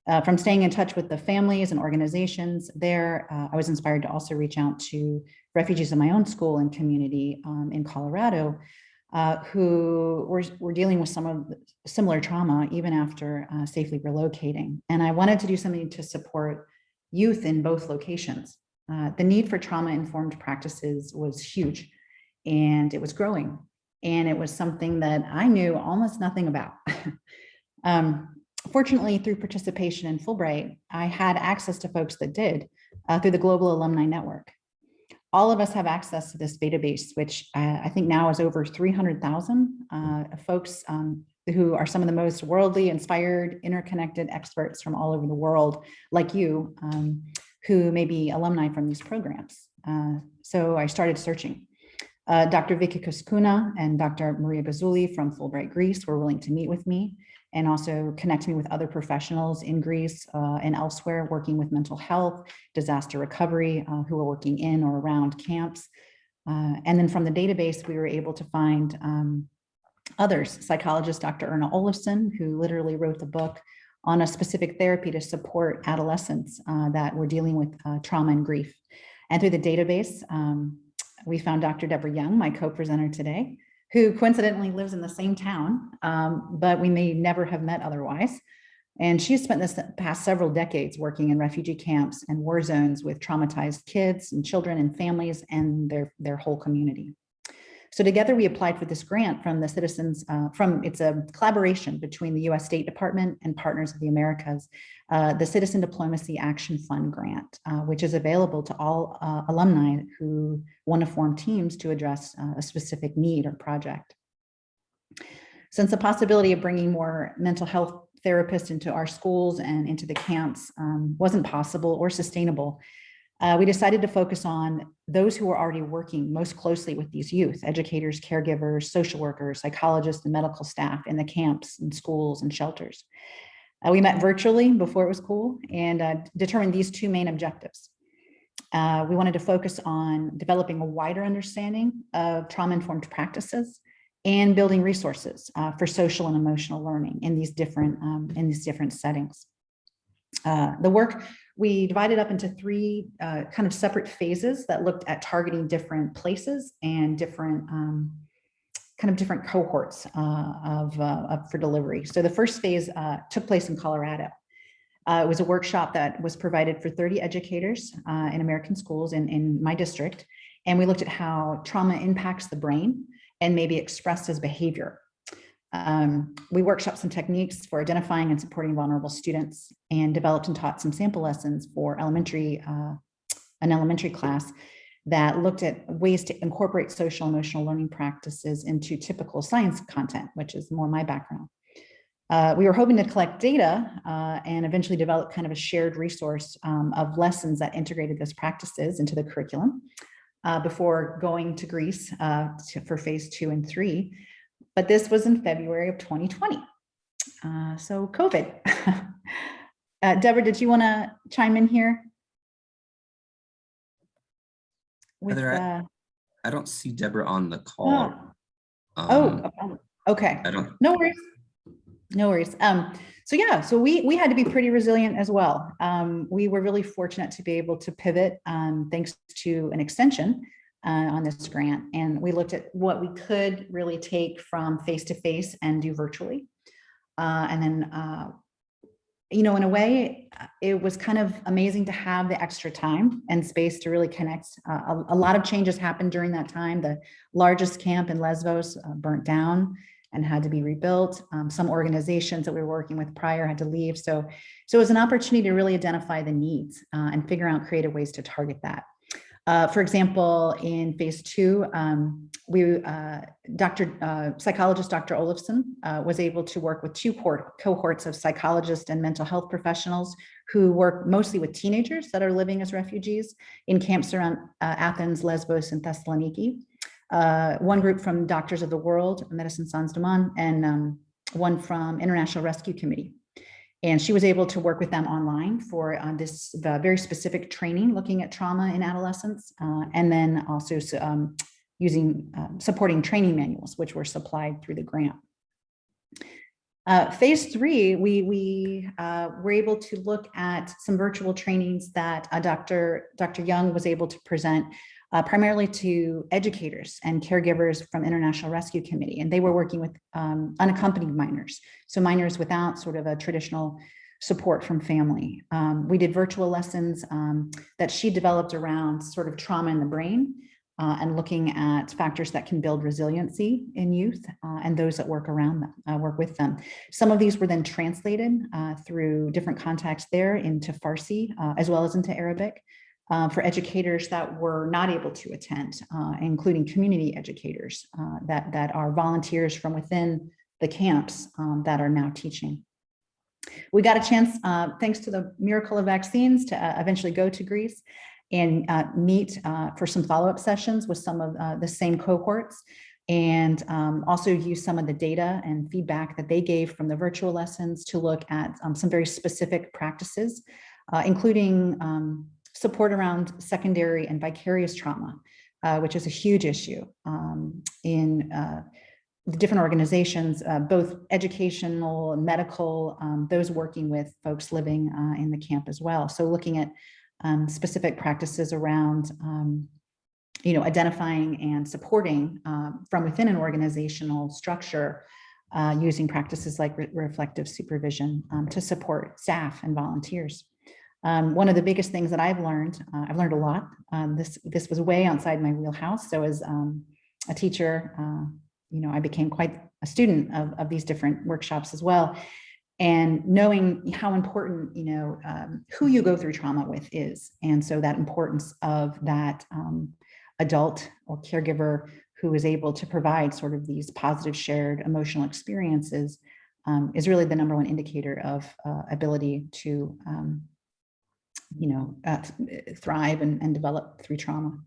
Uh, from staying in touch with the families and organizations there, uh, I was inspired to also reach out to refugees in my own school and community um, in Colorado uh, who were, were dealing with some of similar trauma even after uh, safely relocating. And I wanted to do something to support youth in both locations. Uh, the need for trauma-informed practices was huge and it was growing. And it was something that I knew almost nothing about. um, fortunately, through participation in Fulbright, I had access to folks that did uh, through the Global Alumni Network all of us have access to this database, which uh, I think now is over 300,000 uh, folks um, who are some of the most worldly inspired, interconnected experts from all over the world, like you, um, who may be alumni from these programs. Uh, so I started searching. Uh, Dr. Vicky Kuskuna and Dr. Maria Gazuli from Fulbright Greece were willing to meet with me and also connect me with other professionals in Greece uh, and elsewhere working with mental health, disaster recovery, uh, who are working in or around camps. Uh, and then from the database, we were able to find um, others, psychologist Dr. Erna Olafson, who literally wrote the book on a specific therapy to support adolescents uh, that were dealing with uh, trauma and grief. And through the database, um, we found Dr. Deborah Young, my co-presenter today, who coincidentally lives in the same town, um, but we may never have met otherwise. And she spent this past several decades working in refugee camps and war zones with traumatized kids and children and families and their, their whole community. So together we applied for this grant from the citizens, uh, from it's a collaboration between the US State Department and Partners of the Americas, uh, the Citizen Diplomacy Action Fund grant, uh, which is available to all uh, alumni who want to form teams to address uh, a specific need or project. Since the possibility of bringing more mental health therapists into our schools and into the camps um, wasn't possible or sustainable, uh, we decided to focus on those who are already working most closely with these youth, educators, caregivers, social workers, psychologists, and medical staff in the camps and schools and shelters. Uh, we met virtually before it was cool and uh, determined these two main objectives. Uh, we wanted to focus on developing a wider understanding of trauma-informed practices and building resources uh, for social and emotional learning in these different um, in these different settings. Uh, the work we divided up into three uh, kind of separate phases that looked at targeting different places and different um, kind of different cohorts uh, of, uh, of, for delivery. So the first phase uh, took place in Colorado. Uh, it was a workshop that was provided for 30 educators in American schools in, in my district. And we looked at how trauma impacts the brain and maybe expressed as behavior. Um, we workshopped some techniques for identifying and supporting vulnerable students and developed and taught some sample lessons for elementary, uh, an elementary class that looked at ways to incorporate social emotional learning practices into typical science content, which is more my background. Uh, we were hoping to collect data uh, and eventually develop kind of a shared resource um, of lessons that integrated those practices into the curriculum uh, before going to Greece uh, to, for phase two and three but this was in February of 2020. Uh, so COVID. uh, Deborah, did you want to chime in here? With, Heather, I, uh, I, don't see Deborah on the call. Oh, um, oh okay. I don't. No worries. No worries. Um, so yeah, so we we had to be pretty resilient as well. Um, we were really fortunate to be able to pivot um, thanks to an extension uh, on this grant. And we looked at what we could really take from face-to-face and do virtually. Uh, and then, uh, you know, in a way, uh, it was kind of amazing to have the extra time and space to really connect. Uh, a, a, lot of changes happened during that time. The largest camp in Lesbos uh, burnt down and had to be rebuilt. Um, some organizations that we were working with prior had to leave. So, so it was an opportunity to really identify the needs and figure out creative ways to target that. Uh, for example, in phase two, um, we, uh, Dr. Uh, psychologist Dr. Olafson uh, was able to work with two cohort, cohorts of psychologists and mental health professionals who work mostly with teenagers that are living as refugees in camps around uh, Athens, Lesbos, and Thessaloniki. Uh, one group from Doctors of the World, Medicine Sans Demand, and um, one from International Rescue Committee. And she was able to work with them online for uh, this very specific training looking at trauma in adolescence, uh, and then also um, using um, supporting training manuals, which were supplied through the grant. Uh, phase three, we, we uh, were able to look at some virtual trainings that uh, Dr. Dr. Young was able to present uh, primarily to educators and caregivers from International Rescue Committee. And they were working with um, unaccompanied minors. So minors without sort of a traditional support from family. Um, we did virtual lessons um, that she developed around sort of trauma in the brain uh, and looking at factors that can build resiliency in youth uh, and those that work around them, uh, work with them. Some of these were then translated uh, through different contacts there into Farsi uh, as well as into Arabic uh, for educators that were not able to attend, uh, including community educators uh, that, that are volunteers from within the camps um, that are now teaching. We got a chance, uh, thanks to the miracle of vaccines, to uh, eventually go to Greece and uh, meet for some follow-up sessions with some of the same cohorts and um, also use some of the data and feedback that they gave from the virtual lessons to look at um, some very specific practices, including um, support around secondary and vicarious trauma, uh, which is a huge issue um, in uh, the different organizations, uh, both educational, medical, um, those working with folks living uh, in the camp as well. So looking at um, specific practices around, um, you know, identifying and supporting uh, from within an organizational structure uh, using practices like re reflective supervision um, to support staff and volunteers. Um, one of the biggest things that I've learned, uh, I've learned a lot. Um, this this was way outside my wheelhouse. So as um, a teacher, uh, you know, I became quite a student of, of these different workshops as well. And knowing how important, you know, um, who you go through trauma with is. And so that importance of that um, adult or caregiver who is able to provide sort of these positive shared emotional experiences um, is really the number one indicator of uh, ability to you know, uh, thrive and, and develop through trauma.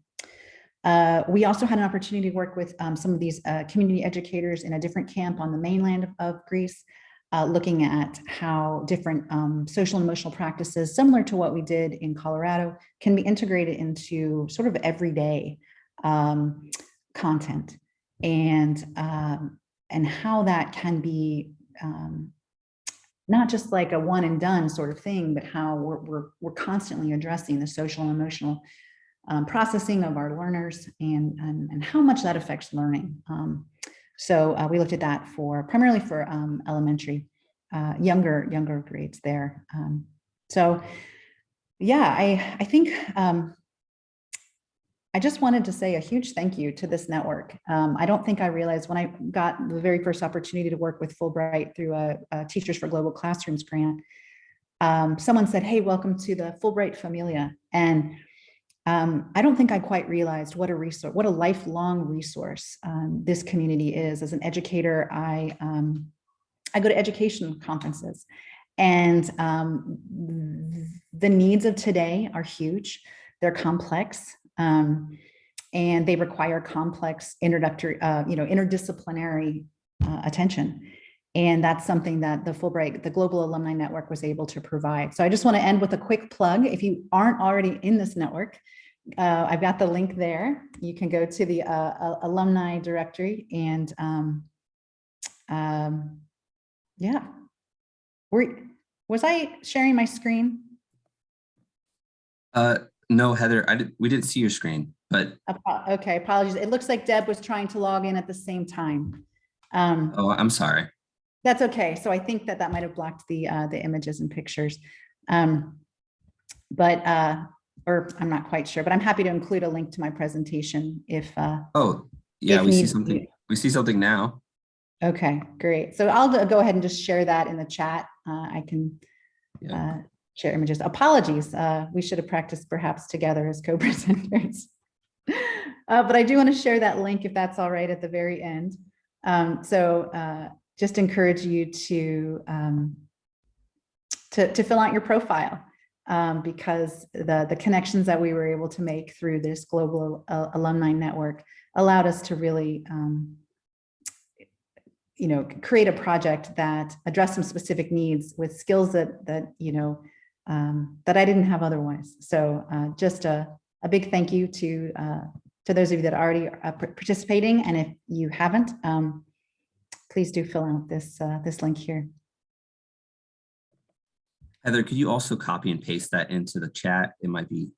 Uh, we also had an opportunity to work with um, some of these uh, community educators in a different camp on the mainland of, of Greece, uh, looking at how different um, social and emotional practices, similar to what we did in Colorado, can be integrated into sort of everyday um, content and, um, and how that can be um, not just like a one and done sort of thing, but how we're, we're, we're constantly addressing the social and emotional um, processing of our learners and, and, and, how much that affects learning. Um, so uh, we looked at that for primarily for um, elementary, uh, younger, younger grades there. Um, so yeah, I, I think um, I just wanted to say a huge thank you to this network. Um, I don't think I realized when I got the very first opportunity to work with Fulbright through a, a Teachers for Global Classrooms grant, um, someone said, hey, welcome to the Fulbright Familia. And um, I don't think I quite realized what a resource, what a lifelong resource um, this community is. As an educator, I, um, I go to education conferences and um, the needs of today are huge. They're complex. Um, and they require complex introductory, uh, you know, interdisciplinary uh, attention. And that's something that the Fulbright, the Global Alumni Network was able to provide. So I just want to end with a quick plug. If you aren't already in this network, uh, I've got the link there. You can go to the uh, alumni directory and um, um, yeah. Were, was I sharing my screen? Uh, no, Heather, I did, we didn't see your screen, but. Okay, apologies. It looks like Deb was trying to log in at the same time. Um, oh, I'm sorry. That's okay. So I think that that might have blocked the uh, the images and pictures. Um, but, uh, or I'm not quite sure, but I'm happy to include a link to my presentation if. Uh, oh, yeah, we see something. We see something now. Okay, great. So I'll go ahead and just share that in the chat. Uh, I can, yeah. uh, share images. Apologies, uh, we should have practiced perhaps together as co-presenters. Uh, but I do want to share that link if that's all right at the very end. Um, so uh, just encourage you to, um, to, to fill out your profile um, because the, the connections that we were able to make through this global uh, alumni network allowed us to really um, you know, create a project that addressed some specific needs with skills that, that, you know, um, that I didn't have otherwise. So uh, just a, a big thank you to, uh, to those of you that are already uh, participating. And if you haven't, um, please do fill out this, uh, this link here. Heather, could you also copy and paste that into the chat? It might be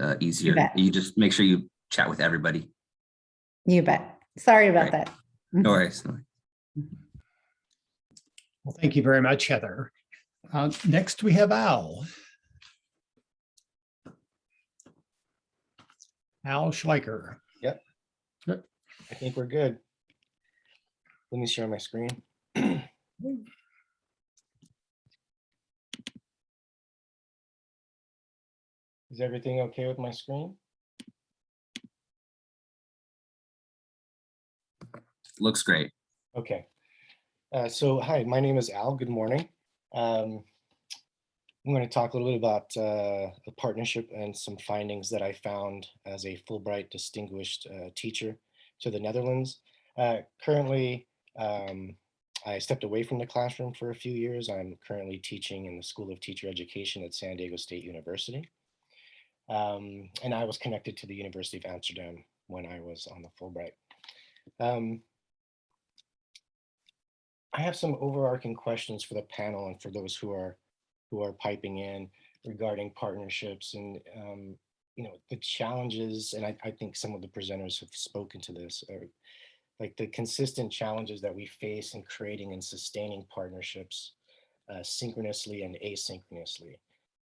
uh, easier. bet. You just make sure you chat with everybody. You bet. Sorry about Right. that. No worries. no worries. Well, thank you very much, Heather. Uh, Next, we have Al. Al Schleicher. Yep. yep. I think we're good. Let me share my screen. Is everything okay with my screen? Looks great. Okay. Uh, so, hi, my name is Al. Good morning. Um, I'm going to talk a little bit about uh, a partnership and some findings that I found as a Fulbright Distinguished uh, Teacher to the Netherlands. Uh, currently, um, I stepped away from the classroom for a few years. I'm currently teaching in the School of Teacher Education at San Diego State University. Um, and I was connected to the University of Amsterdam when I was on the Fulbright. Um, I have some overarching questions for the panel and for those who are who are piping in regarding partnerships and um, you know the challenges. And I, I think some of the presenters have spoken to this, or like the consistent challenges that we face in creating and sustaining partnerships uh, synchronously and asynchronously.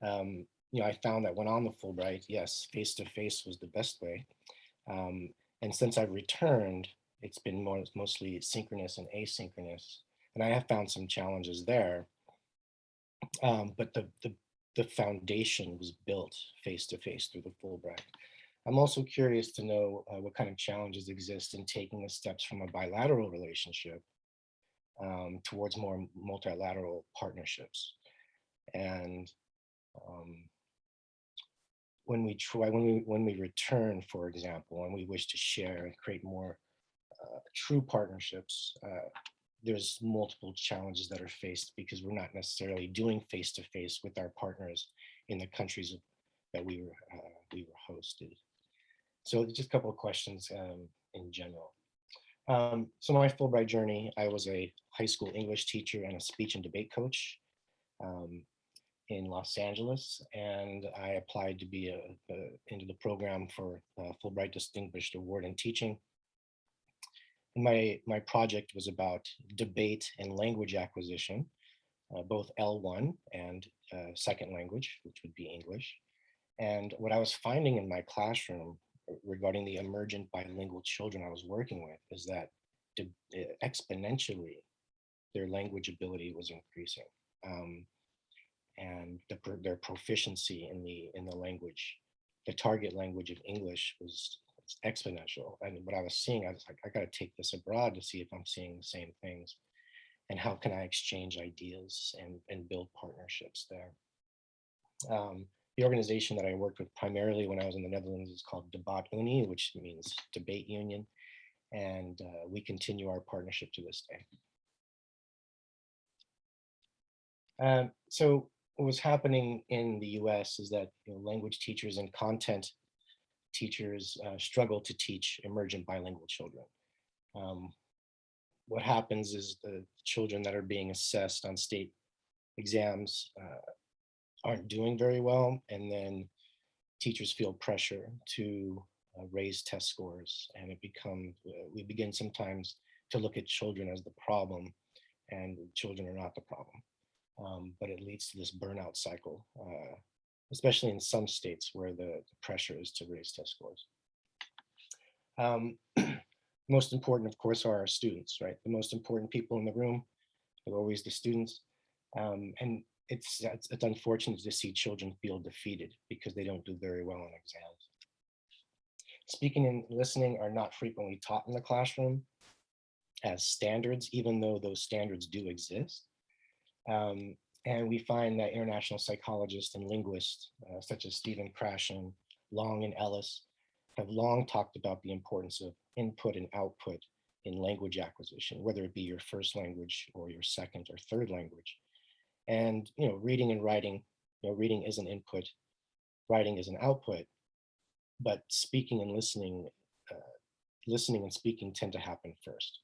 Um, you know, I found that when on the Fulbright, yes, face to face was the best way. Um, and since I've returned, it's been more mostly synchronous and asynchronous and I have found some challenges there. Um, but the, the the foundation was built face to face through the Fulbright. I'm also curious to know uh, what kind of challenges exist in taking the steps from a bilateral relationship um, towards more multilateral partnerships. And um, when we try, when we when we return, for example, and we wish to share and create more uh, true partnerships, uh, there's multiple challenges that are faced because we're not necessarily doing face to face with our partners in the countries that we were uh, we were hosted. So just a couple of questions um, in general. Um, so my Fulbright journey, I was a high school English teacher and a speech and debate coach um, in Los Angeles, and I applied to be a, a, into the program for uh, Fulbright Distinguished Award in Teaching my my project was about debate and language acquisition, uh, both L1 and uh, second language, which would be English. And what I was finding in my classroom regarding the emergent bilingual children I was working with is that exponentially their language ability was increasing. Um, and the, their proficiency in the in the language, the target language of English was exponential. And what I was seeing, I was like, I got to take this abroad to see if I'm seeing the same things and how can I exchange ideas and, and build partnerships there. Um, the organization that I worked with primarily when I was in the Netherlands is called Debat Unie, which means debate union. And uh, we continue our partnership to this day. Um, so what was happening in the US is that you know, language teachers and content teachers uh, struggle to teach emergent bilingual children. Um, what happens is the children that are being assessed on state exams uh, aren't doing very well, and then teachers feel pressure to uh, raise test scores, and it becomes, uh, we begin sometimes to look at children as the problem, and children are not the problem. Um, but it leads to this burnout cycle uh, especially in some states where the, pressure is to raise test scores. Um, most important, of course, are our students, right? The most important people in the room are always the students. Um, and it's, it's it's unfortunate to see children feel defeated because they don't do very well on exams. Speaking and listening are not frequently taught in the classroom as standards, even though those standards do exist. Um, and we find that international psychologists and linguists, uh, such as Stephen Krashen, Long, and Ellis, have long talked about the importance of input and output in language acquisition, whether it be your first language or your second or third language. And you know, reading and writing, you know, reading is an input, writing is an output, but speaking and listening, uh, listening and speaking tend to happen first.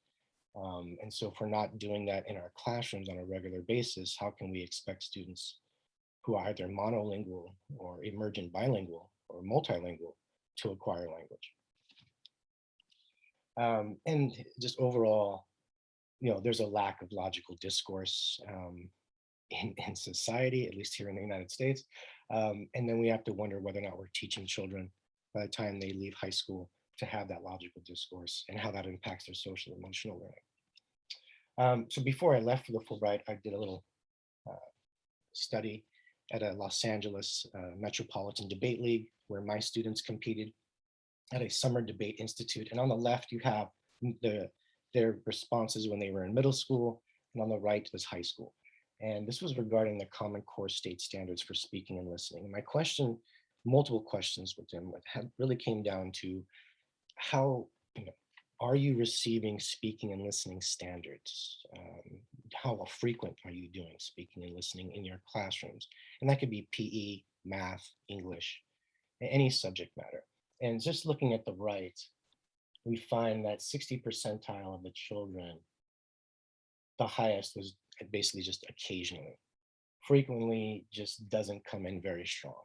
Um, and so if we're not doing that in our classrooms on a regular basis, how can we expect students who are either monolingual or emergent bilingual or multilingual to acquire language? Um, and just overall, you know, there's a lack of logical discourse um, in, in society, at least here in the United States. Um, and then we have to wonder whether or not we're teaching children by the time they leave high school to have that logical discourse and how that impacts their social emotional learning. Um, so before I left for the Fulbright, I did a little uh, study at a Los Angeles uh, Metropolitan Debate League where my students competed at a summer debate institute. And on the left, you have the, their responses when they were in middle school, and on the right was high school. And this was regarding the Common Core state standards for speaking and listening. And my question, multiple questions with them, really came down to how, you know, are you receiving speaking and listening standards? Um, how frequent are you doing speaking and listening in your classrooms? And that could be PE, math, English, any subject matter. And just looking at the right, we find that 60 percentile of the children, the highest was basically just occasionally. Frequently just doesn't come in very strong.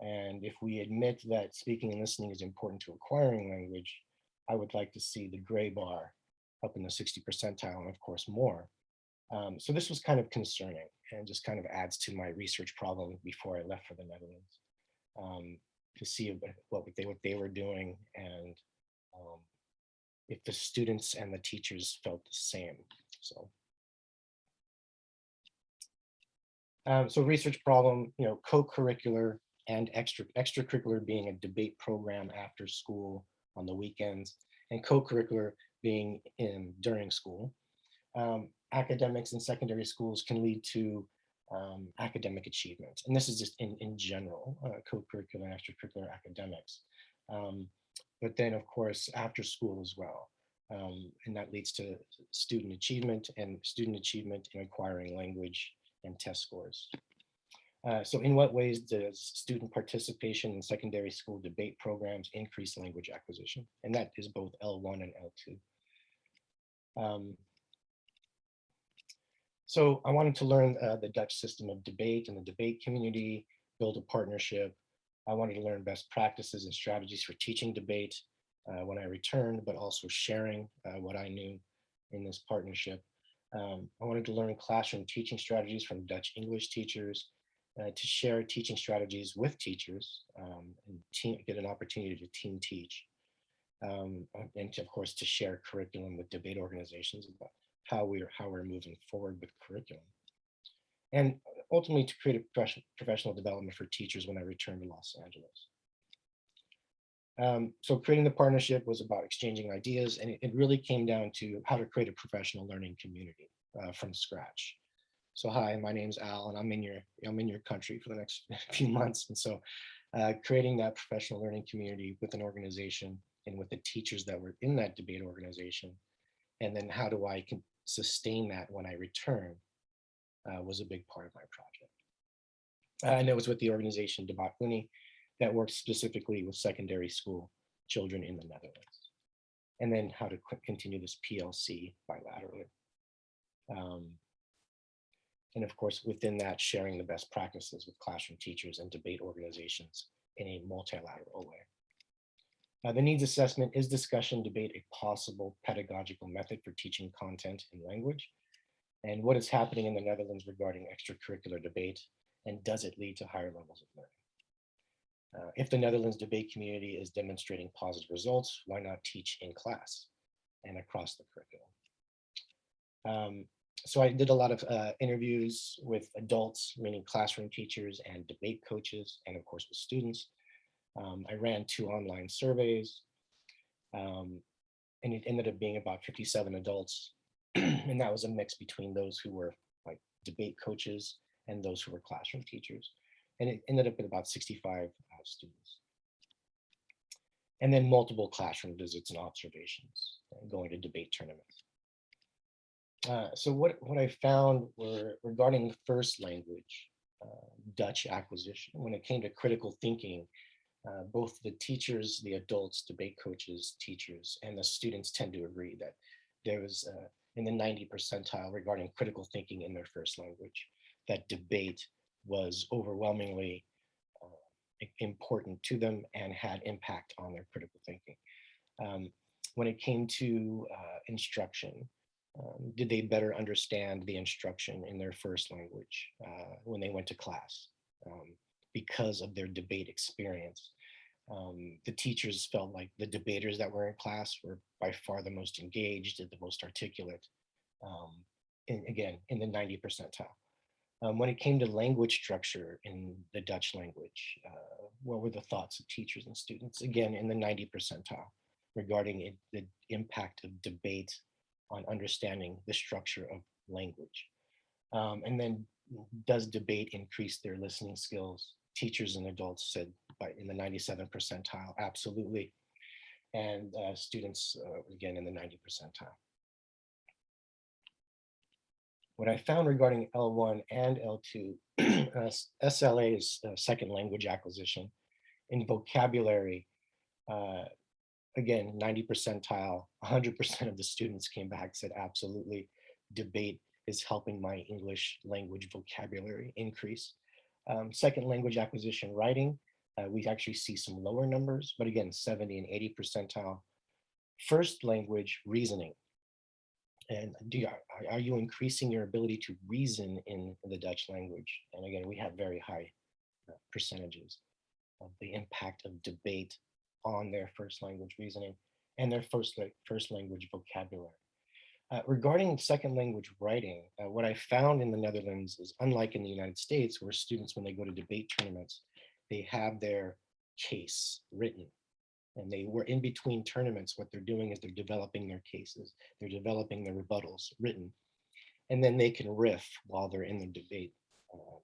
And if we admit that speaking and listening is important to acquiring language, I would like to see the gray bar up in the 60 percentile and of course more. Um, so this was kind of concerning and just kind of adds to my research problem before I left for the Netherlands um, to see what they, what they were doing and um, if the students and the teachers felt the same. So, um, so research problem, you know, co-curricular and extra extracurricular being a debate program after school on the weekends and co-curricular being in during school. Um, academics in secondary schools can lead to um, academic achievement. And this is just in, in general, uh, co-curricular and extracurricular academics. Um, but then of course, after school as well. Um, and that leads to student achievement and student achievement in acquiring language and test scores. Uh, so in what ways does student participation in secondary school debate programs increase language acquisition? And that is both L1 and L2. Um, so I wanted to learn uh, the Dutch system of debate and the debate community, build a partnership. I wanted to learn best practices and strategies for teaching debate uh, when I returned, but also sharing uh, what I knew in this partnership. Um, I wanted to learn classroom teaching strategies from Dutch English teachers, uh, to share teaching strategies with teachers um, and team, get an opportunity to team teach. Um, and to, of course, to share curriculum with debate organizations about how we're how we're moving forward with curriculum. And ultimately to create a professional, professional development for teachers when I returned to Los Angeles. Um, so creating the partnership was about exchanging ideas and it, it, really came down to how to create a professional learning community uh, from scratch. So hi, my name's Al, and I'm in your I'm in your country for the next few months. And so, uh, creating that professional learning community with an organization and with the teachers that were in that debate organization, and then how do I can sustain that when I return, uh, was a big part of my project. Uh, and it was with the organization Debat Unie that works specifically with secondary school children in the Netherlands. And then how to continue this PLC bilaterally. Um, and of course, within that, sharing the best practices with classroom teachers and debate organizations in a multilateral way. Now, the needs assessment is discussion debate a possible pedagogical method for teaching content and language, and what is happening in the Netherlands regarding extracurricular debate, and does it lead to higher levels of learning? Uh, if the Netherlands debate community is demonstrating positive results, why not teach in class and across the curriculum? Um, so I did a lot of uh, interviews with adults, meaning classroom teachers and debate coaches, and of course with students. Um, I ran two online surveys, um, and it ended up being about 57 adults, and that was a mix between those who were like debate coaches and those who were classroom teachers, and it ended up with about 65 uh, students. And then multiple classroom visits and observations, and going to debate tournaments. Uh, so what, what I found were regarding first language, uh, Dutch acquisition, when it came to critical thinking, uh, both the teachers, the adults, debate coaches, teachers, and the students tend to agree that there was uh, in the 90 percentile regarding critical thinking in their first language, that debate was overwhelmingly uh, important to them and had impact on their critical thinking. Um, when it came to uh, instruction, um, did they better understand the instruction in their first language uh, when they went to class um, because of their debate experience. Um, the teachers felt like the debaters that were in class were by far the most engaged and the most articulate, um, in, again, in the 90 percentile. Um, when it came to language structure in the Dutch language, uh, what were the thoughts of teachers and students? Again, in the 90 percentile regarding it, the impact of debate on understanding the structure of language. Um, and then does debate increase their listening skills? Teachers and adults said by in the 97 percentile, absolutely. And uh, students, uh, again, in the 90 percentile. What I found regarding L1 and L2, uh, SLA is uh, second language acquisition. In vocabulary, uh, again, 90 percentile, 100% of the students came back, said absolutely, debate is helping my English language vocabulary increase. Um, second language acquisition writing, uh, we actually see some lower numbers, but again, 70 and 80 percentile. First language reasoning. And do you, are, you increasing your ability to reason in the Dutch language? And again, we have very high uh, percentages of the impact of debate on their first language reasoning and their first, first language vocabulary. Uh, regarding second language writing, uh, what I found in the Netherlands is unlike in the United States, where students, when they go to debate tournaments, they have their case written. And they were in between tournaments, what they're doing is they're developing their cases, they're developing their rebuttals written, and then they can riff while they're in the debate. Uh,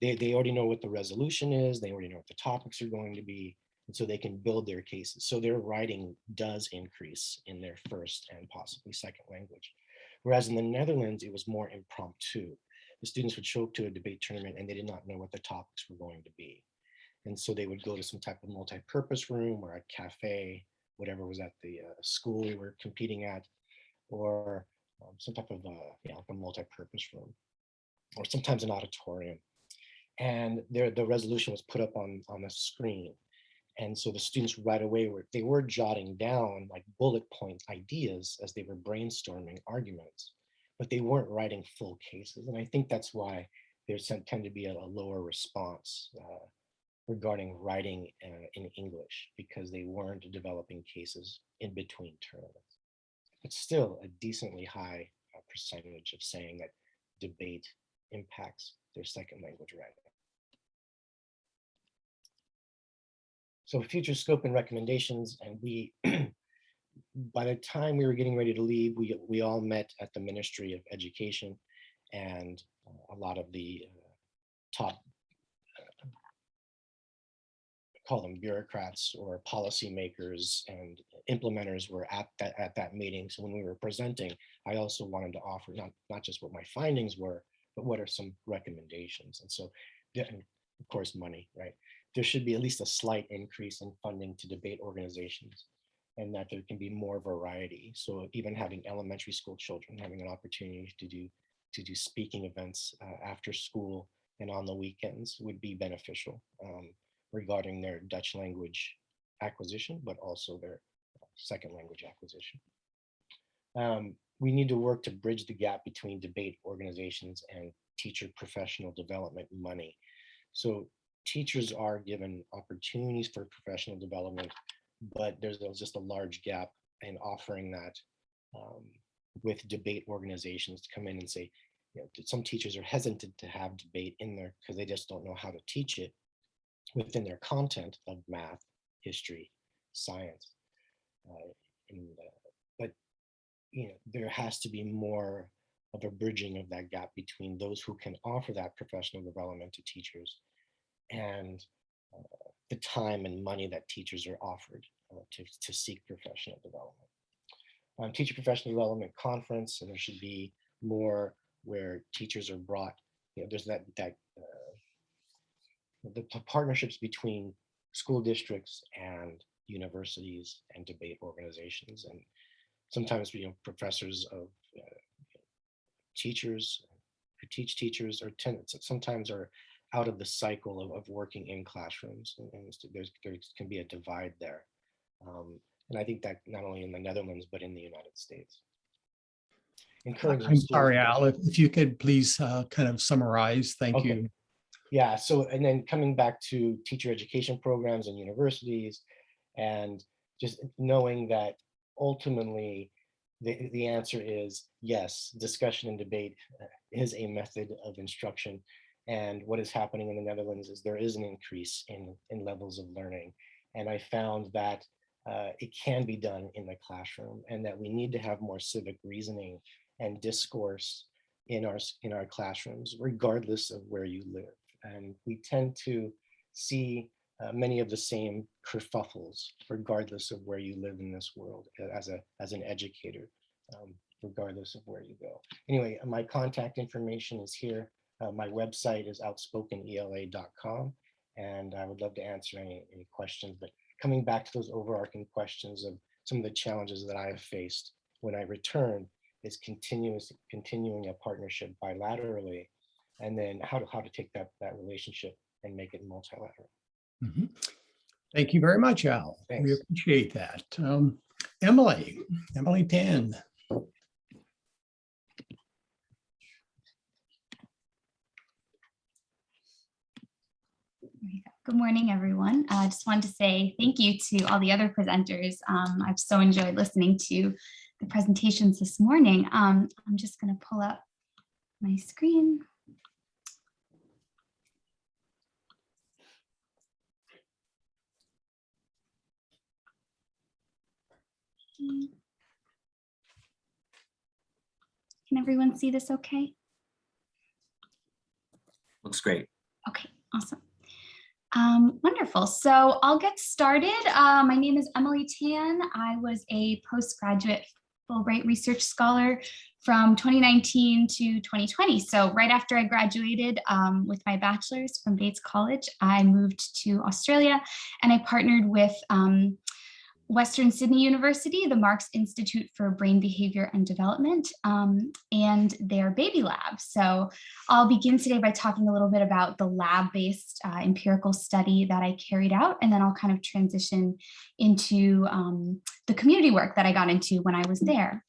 they, they already know what the resolution is, they already know what the topics are going to be, and so they can build their cases. So their writing does increase in their first and possibly second language. Whereas in the Netherlands, it was more impromptu. The students would show up to a debate tournament and they did not know what the topics were going to be. And so they would go to some type of multi-purpose room or a cafe, whatever was at the uh, school we were competing at, or um, some type of uh, yeah, like a multi-purpose room, or sometimes an auditorium. And there, the resolution was put up on, on the screen. And so the students right away were, they were jotting down like bullet point ideas as they were brainstorming arguments, but they weren't writing full cases. And I think that's why there tend to be a, a lower response uh, regarding writing uh, in English because they weren't developing cases in between tournaments. But still a decently high uh, percentage of saying that debate impacts their second language writing. So future scope and recommendations, and we, by the time we were getting ready to leave, we, we all met at the Ministry of Education and uh, a lot of the uh, top, uh, call them bureaucrats or policymakers and implementers were at that, at that meeting. So when we were presenting, I also wanted to offer not, not just what my findings were, but what are some recommendations. And so, and of course, money, right? There should be at least a slight increase in funding to debate organizations and that there can be more variety. So even having elementary school children having an opportunity to do to do speaking events uh, after school and on the weekends would be beneficial um, regarding their Dutch language acquisition, but also their second language acquisition. Um, we need to work to bridge the gap between debate organizations and teacher professional development money. So teachers are given opportunities for professional development, but there's, just a large gap in offering that um, with debate organizations to come in and say, you know, some teachers are hesitant to have debate in there because they just don't know how to teach it within their content of math, history, science. Uh, and, uh, but you know, there has to be more of a bridging of that gap between those who can offer that professional development to teachers and uh, the time and money that teachers are offered uh, to, to seek professional development. Um, teacher professional development conference, and there should be more where teachers are brought, you know, there's that, that uh, the partnerships between school districts and universities and debate organizations. And sometimes, you know, professors of uh, teachers who teach teachers or tenants sometimes are out of the cycle of, of working in classrooms and, and there's there can be a divide there um, and i think that not only in the netherlands but in the united states encouraging I'm sorry, Al, if if you could please uh, kind of summarize, thank Okay. you. Yeah, so and then coming back to teacher education programs and universities and just knowing that ultimately the, the answer is yes, discussion and debate uh, is a method of instruction. And what is happening in the Netherlands is there is an increase in, in levels of learning. And I found that uh, it can be done in the classroom and that we need to have more civic reasoning and discourse in our, in our classrooms, regardless of where you live. And we tend to see uh, many of the same kerfuffles regardless of where you live in this world as a as an educator um, regardless of where you go. Anyway my contact information is here uh, my website is outspokenela.com and i would love to answer any any questions but coming back to those overarching questions of some of the challenges that i have faced when i return is continuous continuing a partnership bilaterally and then how to how to take that that relationship and make it multilateral. Mhm. Thank you very much, Al. We appreciate that. Um, Emily, Emily Tan. There you go. Good morning, everyone. I just wanted to say thank you to all the other presenters. Um, I've so enjoyed listening to the presentations this morning. Um, I'm just going to pull up my screen. Can everyone see this okay? Looks great. Okay, awesome. Um, wonderful. So I'll get started. Uh, my name is Emily Tan. I was a postgraduate Fulbright Research Scholar from 2019 to 2020. So right after I graduated um, with my bachelor's from Bates College, I moved to Australia and I partnered with um, Western Sydney University, the MARCS Institute for Brain Behavior and Development, um, and their baby lab. So I'll begin today by talking a little bit about the lab-based uh, empirical study that I carried out, and then I'll kind of transition into um, the community work that I got into when I was there.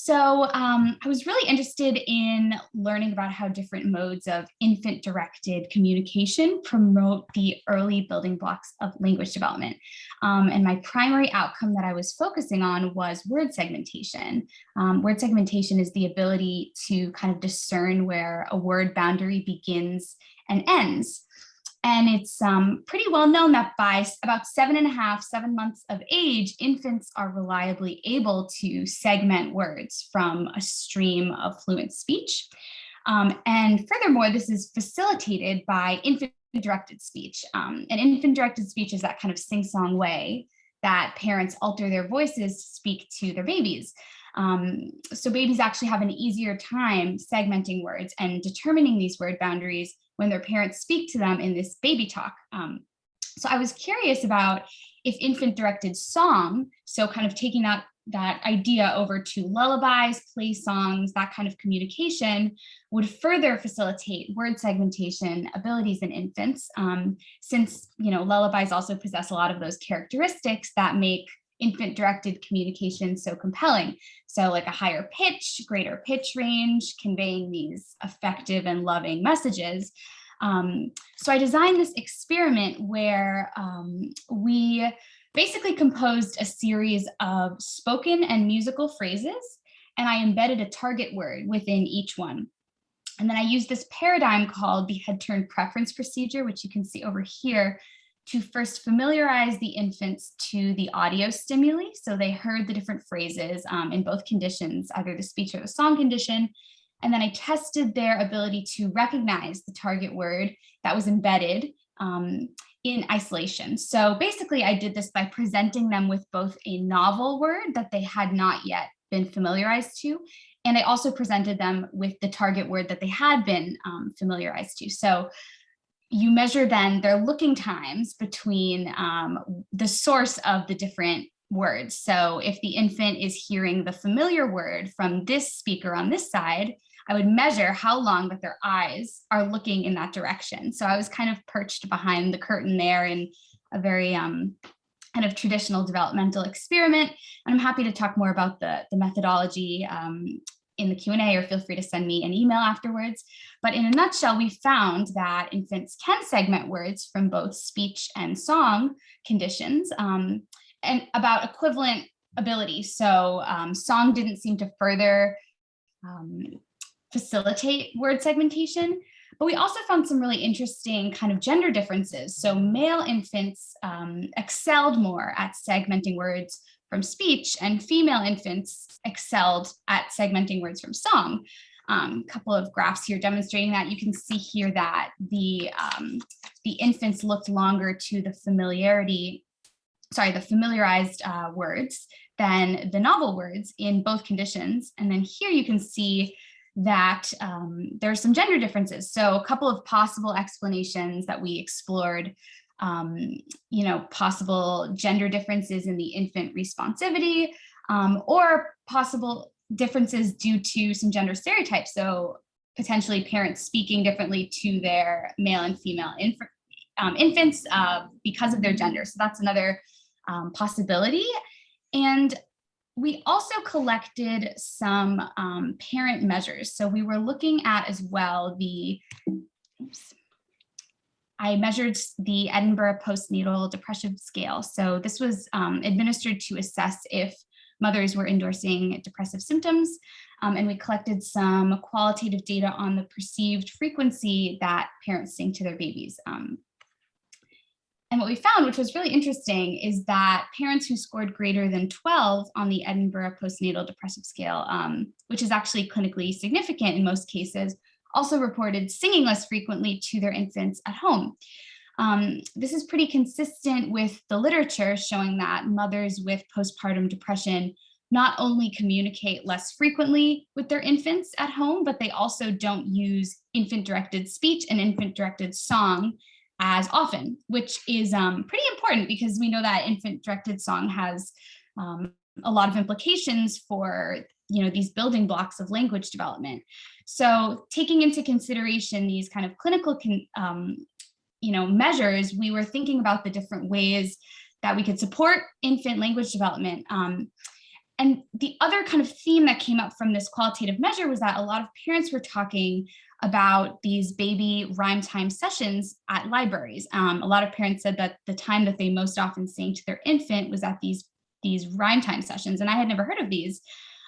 So um, I was really interested in learning about how different modes of infant-directed communication promote the early building blocks of language development. Um, and my primary outcome that I was focusing on was word segmentation. Um, word segmentation is the ability to kind of discern where a word boundary begins and ends. And it's um, pretty well known that by about seven and a half, seven months of age, infants are reliably able to segment words from a stream of fluent speech. Um, and furthermore, this is facilitated by infant directed speech. Um, and infant directed speech is that kind of sing song way that parents alter their voices to speak to their babies. Um, so babies actually have an easier time segmenting words and determining these word boundaries when their parents speak to them in this baby talk. Um, so I was curious about if infant directed song, so kind of taking that, that idea over to lullabies, play songs, that kind of communication would further facilitate word segmentation abilities in infants, um, since you know lullabies also possess a lot of those characteristics that make infant directed communication so compelling. So like a higher pitch, greater pitch range, conveying these effective and loving messages. Um, so I designed this experiment where um, we basically composed a series of spoken and musical phrases, and I embedded a target word within each one. And then I used this paradigm called the head turn preference procedure, which you can see over here, to first familiarize the infants to the audio stimuli. So they heard the different phrases um, in both conditions, either the speech or the song condition. And then I tested their ability to recognize the target word that was embedded um, in isolation. So basically I did this by presenting them with both a novel word that they had not yet been familiarized to, and I also presented them with the target word that they had been um, familiarized to. So you measure then their looking times between um, the source of the different words. So if the infant is hearing the familiar word from this speaker on this side, I would measure how long that their eyes are looking in that direction. So I was kind of perched behind the curtain there in a very um, kind of traditional developmental experiment. And I'm happy to talk more about the, the methodology um, in the Q&A or feel free to send me an email afterwards. But in a nutshell, we found that infants can segment words from both speech and song conditions um, and about equivalent ability. So um, song didn't seem to further um, facilitate word segmentation, but we also found some really interesting kind of gender differences. So male infants um, excelled more at segmenting words from speech and female infants excelled at segmenting words from song. A um, couple of graphs here demonstrating that you can see here that the um, the infants looked longer to the familiarity, sorry, the familiarized uh, words than the novel words in both conditions. And then here you can see that um, there are some gender differences. So a couple of possible explanations that we explored um, you know, possible gender differences in the infant responsivity um, or possible differences due to some gender stereotypes. So potentially parents speaking differently to their male and female inf um, infants uh, because of their gender. So that's another um, possibility. And we also collected some um, parent measures. So we were looking at as well the, oops, I measured the Edinburgh postnatal depression scale. So this was um, administered to assess if mothers were endorsing depressive symptoms. Um, and we collected some qualitative data on the perceived frequency that parents sing to their babies. Um, and what we found, which was really interesting, is that parents who scored greater than 12 on the Edinburgh postnatal depressive scale, um, which is actually clinically significant in most cases, also reported singing less frequently to their infants at home. Um, this is pretty consistent with the literature showing that mothers with postpartum depression not only communicate less frequently with their infants at home, but they also don't use infant-directed speech and infant-directed song as often, which is um, pretty important because we know that infant-directed song has um, a lot of implications for you know these building blocks of language development. So taking into consideration these kind of clinical um, you know, measures, we were thinking about the different ways that we could support infant language development. Um, and the other kind of theme that came up from this qualitative measure was that a lot of parents were talking about these baby rhyme time sessions at libraries. Um, a lot of parents said that the time that they most often sang to their infant was at these, these rhyme time sessions. And I had never heard of these.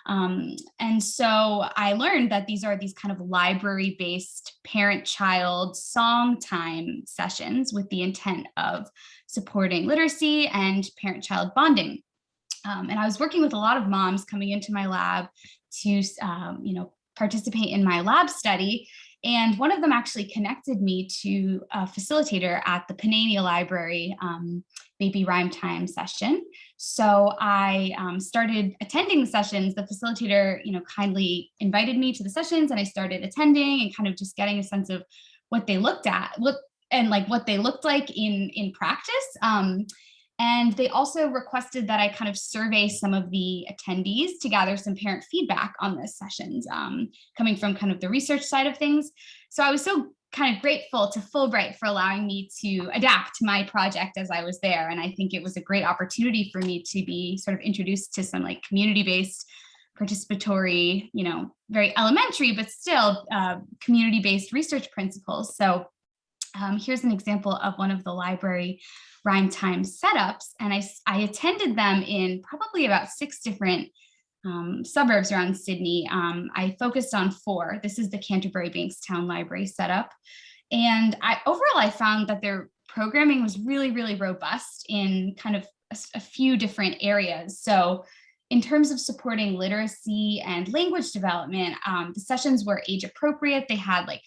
Um, and so I learned that these are these kind of library based parent child song time sessions with the intent of supporting literacy and parent child bonding. Um, and I was working with a lot of moms coming into my lab to, um, you know, participate in my lab study. And one of them actually connected me to a facilitator at the Panania Library um, Baby Rhyme Time session. So I um, started attending the sessions. The facilitator, you know, kindly invited me to the sessions and I started attending and kind of just getting a sense of what they looked at, look and like what they looked like in, in practice. Um, and they also requested that I kind of survey some of the attendees to gather some parent feedback on the sessions um, coming from kind of the research side of things. So I was so kind of grateful to Fulbright for allowing me to adapt my project as I was there. And I think it was a great opportunity for me to be sort of introduced to some like community-based participatory, you know, very elementary, but still uh, community-based research principles. So Um, here's an example of one of the library rhyme time setups, and I, I attended them in probably about six different um, suburbs around Sydney. Um, I focused on four. This is the Canterbury Bankstown Library setup. And I overall, I found that their programming was really, really robust in kind of a few different areas. So in terms of supporting literacy and language development, um, the sessions were age appropriate. They had like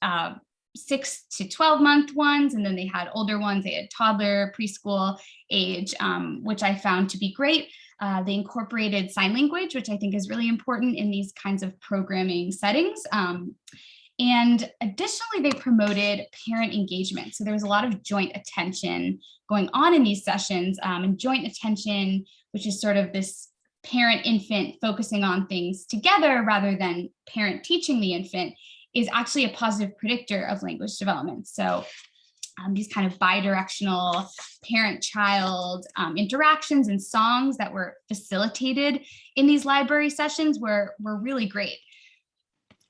uh, six to 12 month ones, and then they had older ones. They had toddler, preschool age, um, which I found to be great. Uh, they incorporated sign language, which I think is really important in these kinds of programming settings. Um, and additionally, they promoted parent engagement. So there was a lot of joint attention going on in these sessions um, and joint attention, which is sort of this parent infant focusing on things together rather than parent teaching the infant is actually a positive predictor of language development. So um, these kind of bidirectional parent-child um, interactions and songs that were facilitated in these library sessions were, were really great.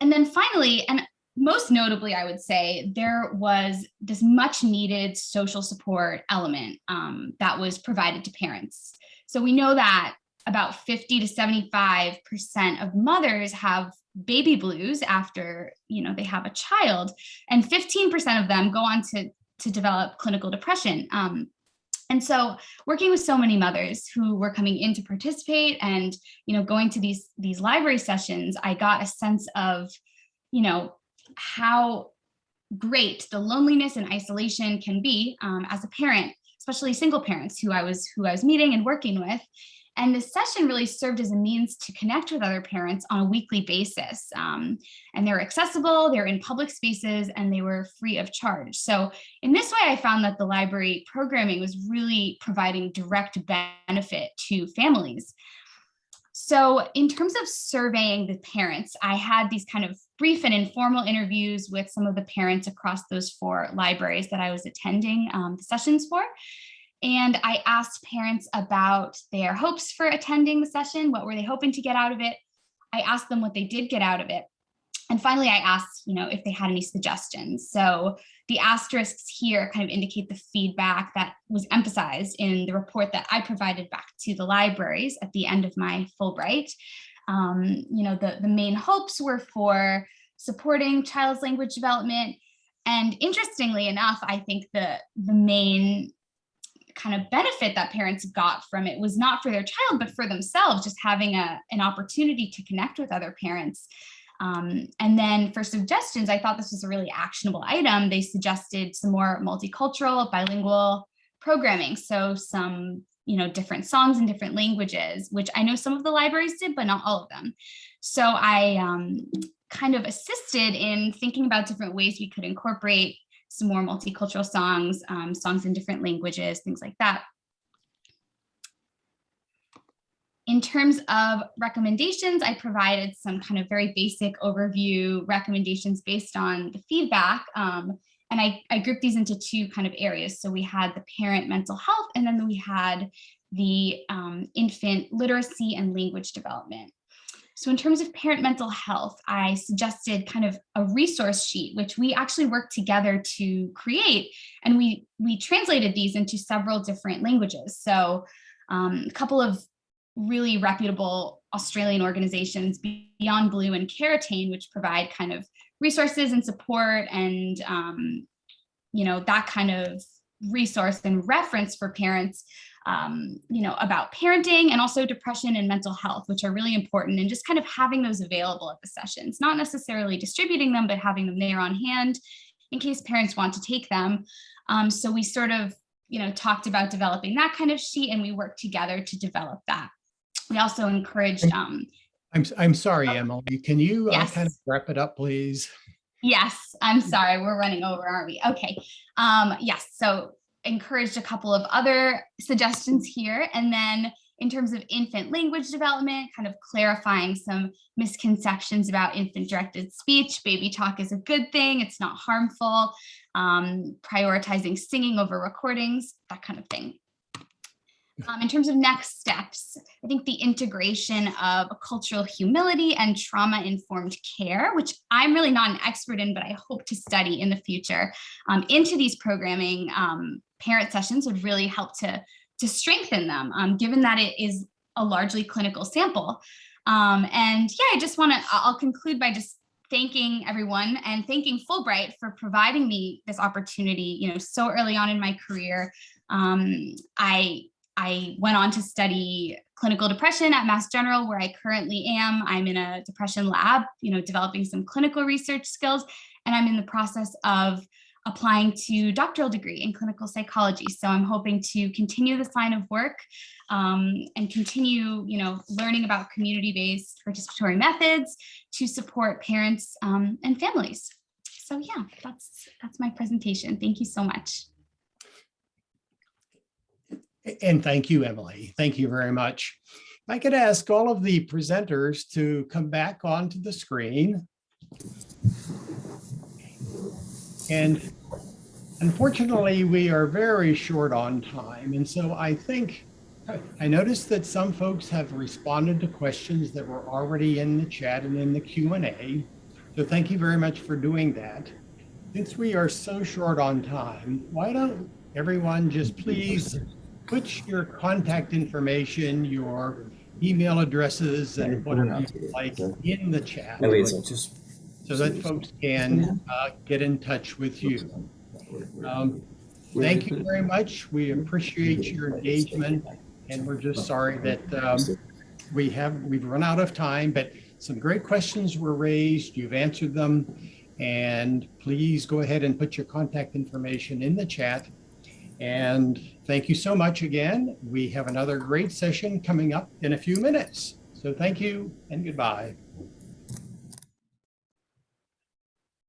And then finally, and most notably, I would say, there was this much needed social support element um, that was provided to parents. So we know that about 50 to 75% of mothers have baby blues after you know they have a child and 15% of them go on to to develop clinical depression. Um, and so working with so many mothers who were coming in to participate and you know going to these these library sessions i got a sense of you know how great the loneliness and isolation can be um, as a parent especially single parents who i was who i was meeting and working with and this session really served as a means to connect with other parents on a weekly basis. Um, and they're accessible, they're in public spaces, and they were free of charge. So in this way, I found that the library programming was really providing direct benefit to families. So in terms of surveying the parents, I had these kind of brief and informal interviews with some of the parents across those four libraries that I was attending um, the sessions for. And I asked parents about their hopes for attending the session. What were they hoping to get out of it? I asked them what they did get out of it. And finally, I asked, you know, if they had any suggestions. So the asterisks here kind of indicate the feedback that was emphasized in the report that I provided back to the libraries at the end of my Fulbright. Um, you know, the, the main hopes were for supporting child's language development. And interestingly enough, I think the, the main kind of benefit that parents got from it was not for their child, but for themselves, just having a, an opportunity to connect with other parents. Um, and then for suggestions, I thought this was a really actionable item. They suggested some more multicultural, bilingual programming. So some, you know, different songs in different languages, which I know some of the libraries did, but not all of them. So I um, kind of assisted in thinking about different ways we could incorporate some more multicultural songs, um, songs in different languages, things like that. In terms of recommendations, I provided some kind of very basic overview recommendations based on the feedback. Um, and I, I grouped these into two kind of areas. So we had the parent mental health, and then we had the um, infant literacy and language development. So in terms of parent mental health, I suggested kind of a resource sheet, which we actually worked together to create. And we, we translated these into several different languages. So um, a couple of really reputable Australian organizations, Beyond Blue and Karitane, which provide kind of resources and support and, um, you know, that kind of resource and reference for parents um, you know, about parenting and also depression and mental health, which are really important and just kind of having those available at the sessions, not necessarily distributing them, but having them there on hand in case parents want to take them. Um, so we sort of, you know, talked about developing that kind of sheet and we worked together to develop that. We also encouraged. Um, I'm, I'm sorry, Emily. Can you uh, kind of wrap it up, please? Yes, I'm sorry, we're running over, aren't we? Okay. Um, yes, so encouraged a couple of other suggestions here. And then in terms of infant language development, kind of clarifying some misconceptions about infant directed speech. Baby talk is a good thing, it's not harmful. Um, prioritizing singing over recordings, that kind of thing. Um, in terms of next steps, I think the integration of cultural humility and trauma-informed care, which I'm really not an expert in, but I hope to study in the future, um, into these programming um, parent sessions would really help to, to strengthen them, um, given that it is a largely clinical sample. Um, and yeah, I just want to, I'll conclude by just thanking everyone and thanking Fulbright for providing me this opportunity, you know, so early on in my career. Um, I I went on to study clinical depression at Mass General, where I currently am. I'm in a depression lab, you know, developing some clinical research skills, and I'm in the process of applying to doctoral degree in clinical psychology. So I'm hoping to continue this line of work um, and continue, you know, learning about community-based participatory methods to support parents um, and families. So yeah, that's that's my presentation. Thank you so much. And thank you, Emily. Thank you very much. I could ask all of the presenters to come back onto the screen. And unfortunately, we are very short on time. And so I think, I noticed that some folks have responded to questions that were already in the chat and in the Q&A. So thank you very much for doing that. Since we are so short on time, why don't everyone just please put your contact information, your email addresses and whatever you like in the chat so that folks can uh, get in touch with you. Um, Thank you very much. We appreciate your engagement and we're just sorry that um, we have, we've run out of time, but some great questions were raised. You've answered them. And please go ahead and put your contact information in the chat. And thank you so much again. We have another great session coming up in a few minutes. So thank you and goodbye.